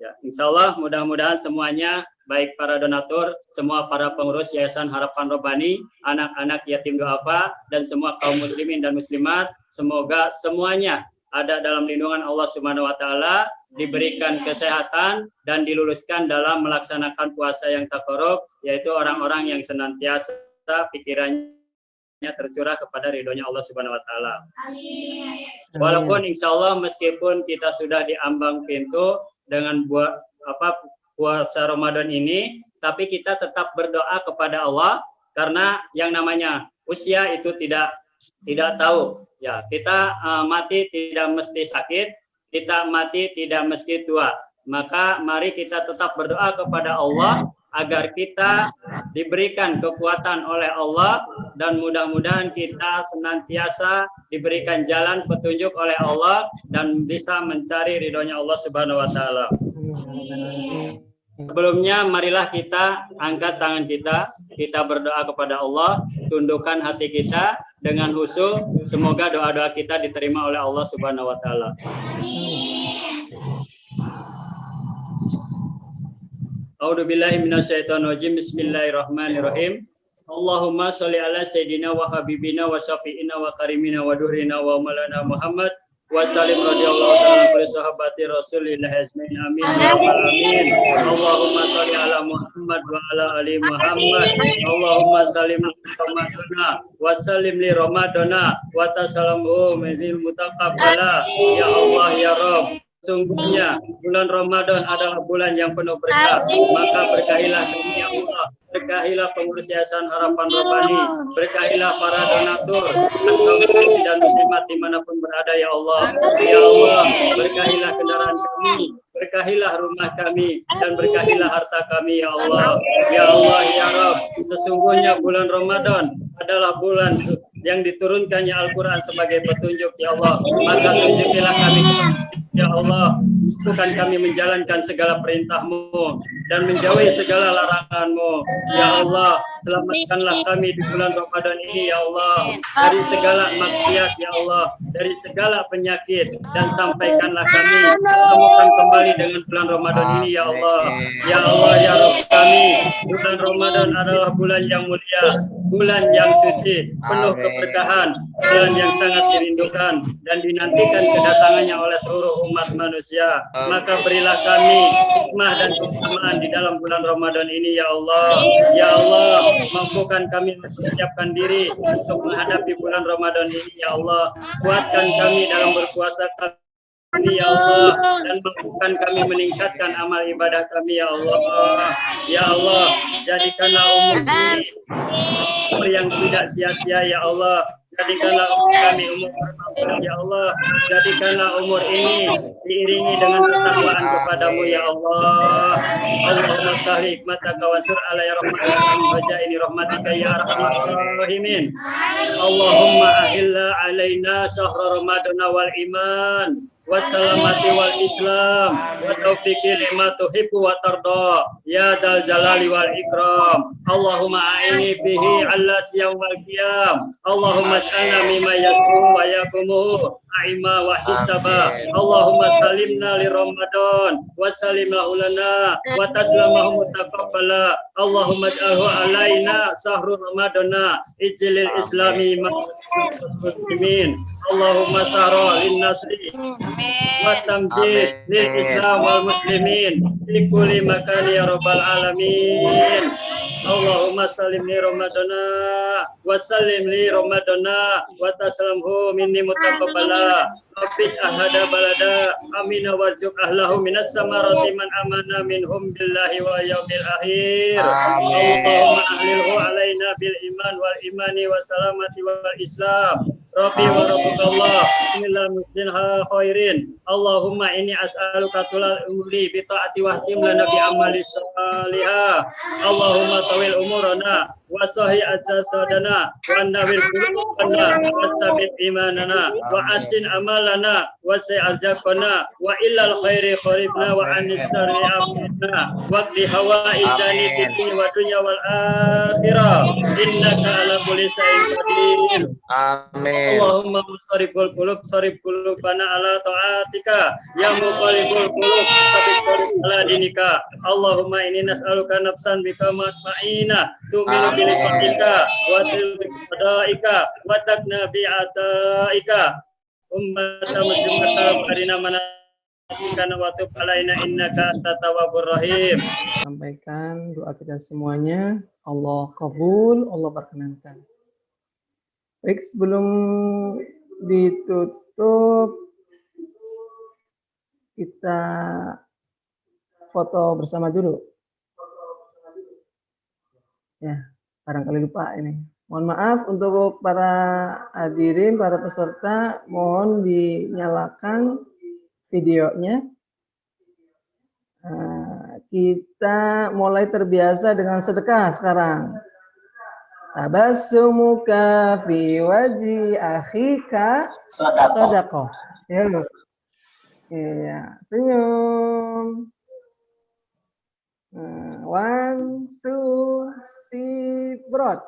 Ya, insya Allah mudah-mudahan semuanya baik para donatur, semua para pengurus Yayasan Harapan Robani, anak-anak yatim duafa, dan semua kaum muslimin dan muslimat, semoga semuanya ada dalam lindungan Allah Subhanahu wa taala, diberikan kesehatan dan diluluskan dalam melaksanakan puasa yang takarub, yaitu orang-orang yang senantiasa pikirannya tercurah kepada ridhonya Allah Subhanahu wa taala. Walaupun insya Allah meskipun kita sudah diambang pintu dengan buat apa puasa Ramadan ini, tapi kita tetap berdoa kepada Allah karena yang namanya usia itu tidak tidak tahu. Ya, kita uh, mati tidak mesti sakit, kita mati tidak mesti tua. Maka mari kita tetap berdoa kepada Allah agar kita diberikan kekuatan oleh Allah dan mudah-mudahan kita senantiasa diberikan jalan petunjuk oleh Allah dan bisa mencari ridhonya Allah Subhanahu wa taala. Sebelumnya marilah kita angkat tangan kita, kita berdoa kepada Allah, tundukkan hati kita dengan husu, semoga doa-doa kita diterima oleh Allah Subhanahu wa taala. A'udzu billahi. Bismillahirrahmanirrahim. Allahumma sholli ala sayyidina wa habibina wa syafi'ina wa karimina wa duhrina wa maulana Muhammad amin ya rabbal alamin. Allahumma sholli ala Muhammad wa ala ali Muhammad. Allahumma salim Ramadana wa salim li Ramadana wa tasalamu min mutaqabbala ya Allah ya Rabb. Sungguhnya bulan Ramadan adalah bulan yang penuh berkah. Maka berkahilah kami Allah. Berkahilah pengurus Yayasan Harapan Robbani. Berkahilah para donatur dan kaum muslimin dan muslimat di mana pun berada ya Allah. Ya Allah, berkahilah kendaraan kami. Berkahilah rumah kami dan berkahilah harta kami ya Allah. Ya Allah, ya Rabb. Sesungguhnya bulan Ramadan adalah bulan yang diturunkannya Al-Quran sebagai petunjuk ya Allah. Maka tunjukilah kami Ya Allah, bukan kami menjalankan segala perintahmu dan menjauhi segala laranganmu. Ya Allah, selamatkanlah kami di bulan Ramadan ini ya Allah dari segala maksiat ya Allah, dari segala penyakit dan sampaikanlah kami temukan kembali dengan bulan Ramadan ini ya Allah. Ya Allah ya Rabb kami, bulan Ramadan adalah bulan yang mulia, bulan yang suci, penuh keberkahan, bulan yang sangat dirindukan dan dinantikan kedatangannya oleh seluruh umat manusia. Maka berilah kami hikmah dan keutamaan di dalam bulan Ramadan ini ya Allah. Ya Allah, mampukan kami mempersiapkan diri untuk menghadapi bulan Ramadan ini ya Allah. Kuatkan kami dalam berpuasa kami ya Allah dan mampukan kami meningkatkan amal ibadah kami ya Allah. Ya Allah, jadikanlah umur ini umur yang tidak sia-sia ya Allah Jadikanlah umur kami umur ya Allah. Jadikanlah umur ini diiringi dengan ketakwaan kepadamu ya Allah. Allahumma stahli hikmataka wa sur alaihi rahmataka wa ini rahmatika ya arhamar rahimin. Allahumma ahilla alaina syahra ramadana wal iman wassalamati wal islam. Wa taufiqi lima tuhibbu wa tarda. Ya dal jalali wal ikram. Allahumma a'ini bihi ala siyam wal qiyam. Allahumma ij'alna mimma yasru wa yakumu aima wa hisaba. Allahumma salimna li Ramadan. Wa salim lana. Wa taslamahu mutaqabbala. Allahumma ij'alhu alaina sahru ramadana. Ijlil islami muslimin Allahumma sahra lin nasri wa tamjid lil islam wal muslimin fi kulli makan ya rabbal alamin. Allahumma salim li ramadana wa salim li ramadana wa taslamhu minni mutaqabbala. Rabbih ahada balada amina warzuq ahlahu minas samarati man amana minhum billahi wa yaumil akhir. Allahumma ahlilhu alaina bil iman wal imani wa salamati wal islam Rabbi wa rabbukallah Bismillah muslimha khairin. Allahumma inni as'aluka tulal umri bi ta'ati wa tim lana bi amali salihah. Allahumma tawil umurana wa sahih azasadana wa nawir qulubana wa sabit imanana wa asin amalana wa sa'azakana wa illal khairi kharibna wa anis sari afidna wa qdi hawaijani fid wa dunya wal akhirah. Innaka ala kulli qadir. Amin. Allahumma musariful qulub sarif qulubana ala ta'atika. Ya muqallibul qulub sabit qulub ala dinika. Allahumma inni nas'aluka nafsan bika matma'ina tu'minu bi liqa'ika wa tilbi qada'ika wa takna bi ataika ummata muslimata farina mana kana wa tub alaina innaka antat tawwabur rahim. Sampaikan doa kita semuanya. Allah kabul, Allah perkenankan. Baik, sebelum ditutup, kita foto bersama dulu. Ya, barangkali lupa ini. Mohon maaf untuk para hadirin, para peserta, mohon dinyalakan videonya. Nah, kita mulai terbiasa dengan sedekah sekarang. Tabassumuka fi waji akhika sadaqah. Ya. Iya, senyum. Nah, one, two, three, brot.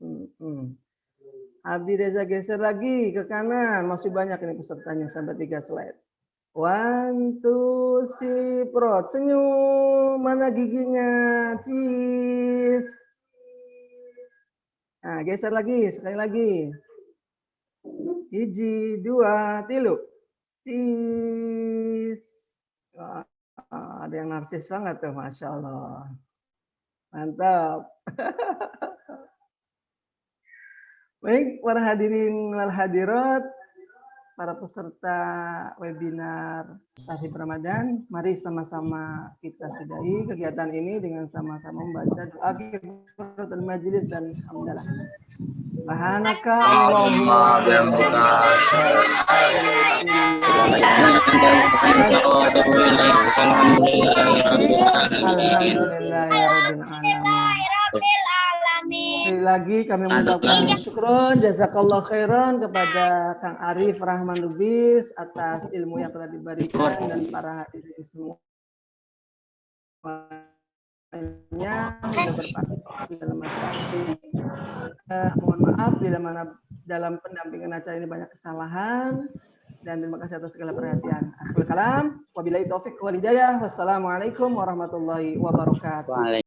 Hmm, hmm. Abi Reza geser lagi ke kanan, masih banyak ini pesertanya sampai tiga slide. One, two, prot. Senyum. Mana giginya? Cheese. Nah, geser lagi. Sekali lagi. Hiji, dua, tilu. Cheese. Wah, ada yang narsis banget tuh, Masya Allah. Mantap. Baik, para hadirin wal hadirat, para peserta webinar Tahib Ramadan, mari sama-sama kita sudahi kegiatan ini dengan sama-sama membaca doa kifaratul majelis dan hamdalah. Subhanaka Allahumma alamin. Sekali lagi kami mengucapkan syukron, jazakallah khairan kepada Kang Arif Rahman Lubis atas ilmu yang telah diberikan dan para hadirin semua semuanya sudah berpartisipasi dalam acara ini. Eh, mohon maaf bila mana dalam pendampingan acara ini banyak kesalahan dan terima kasih atas segala perhatian. Akhirul kalam, wabillahi taufik wal hidayah. Wassalamualaikum warahmatullahi wabarakatuh.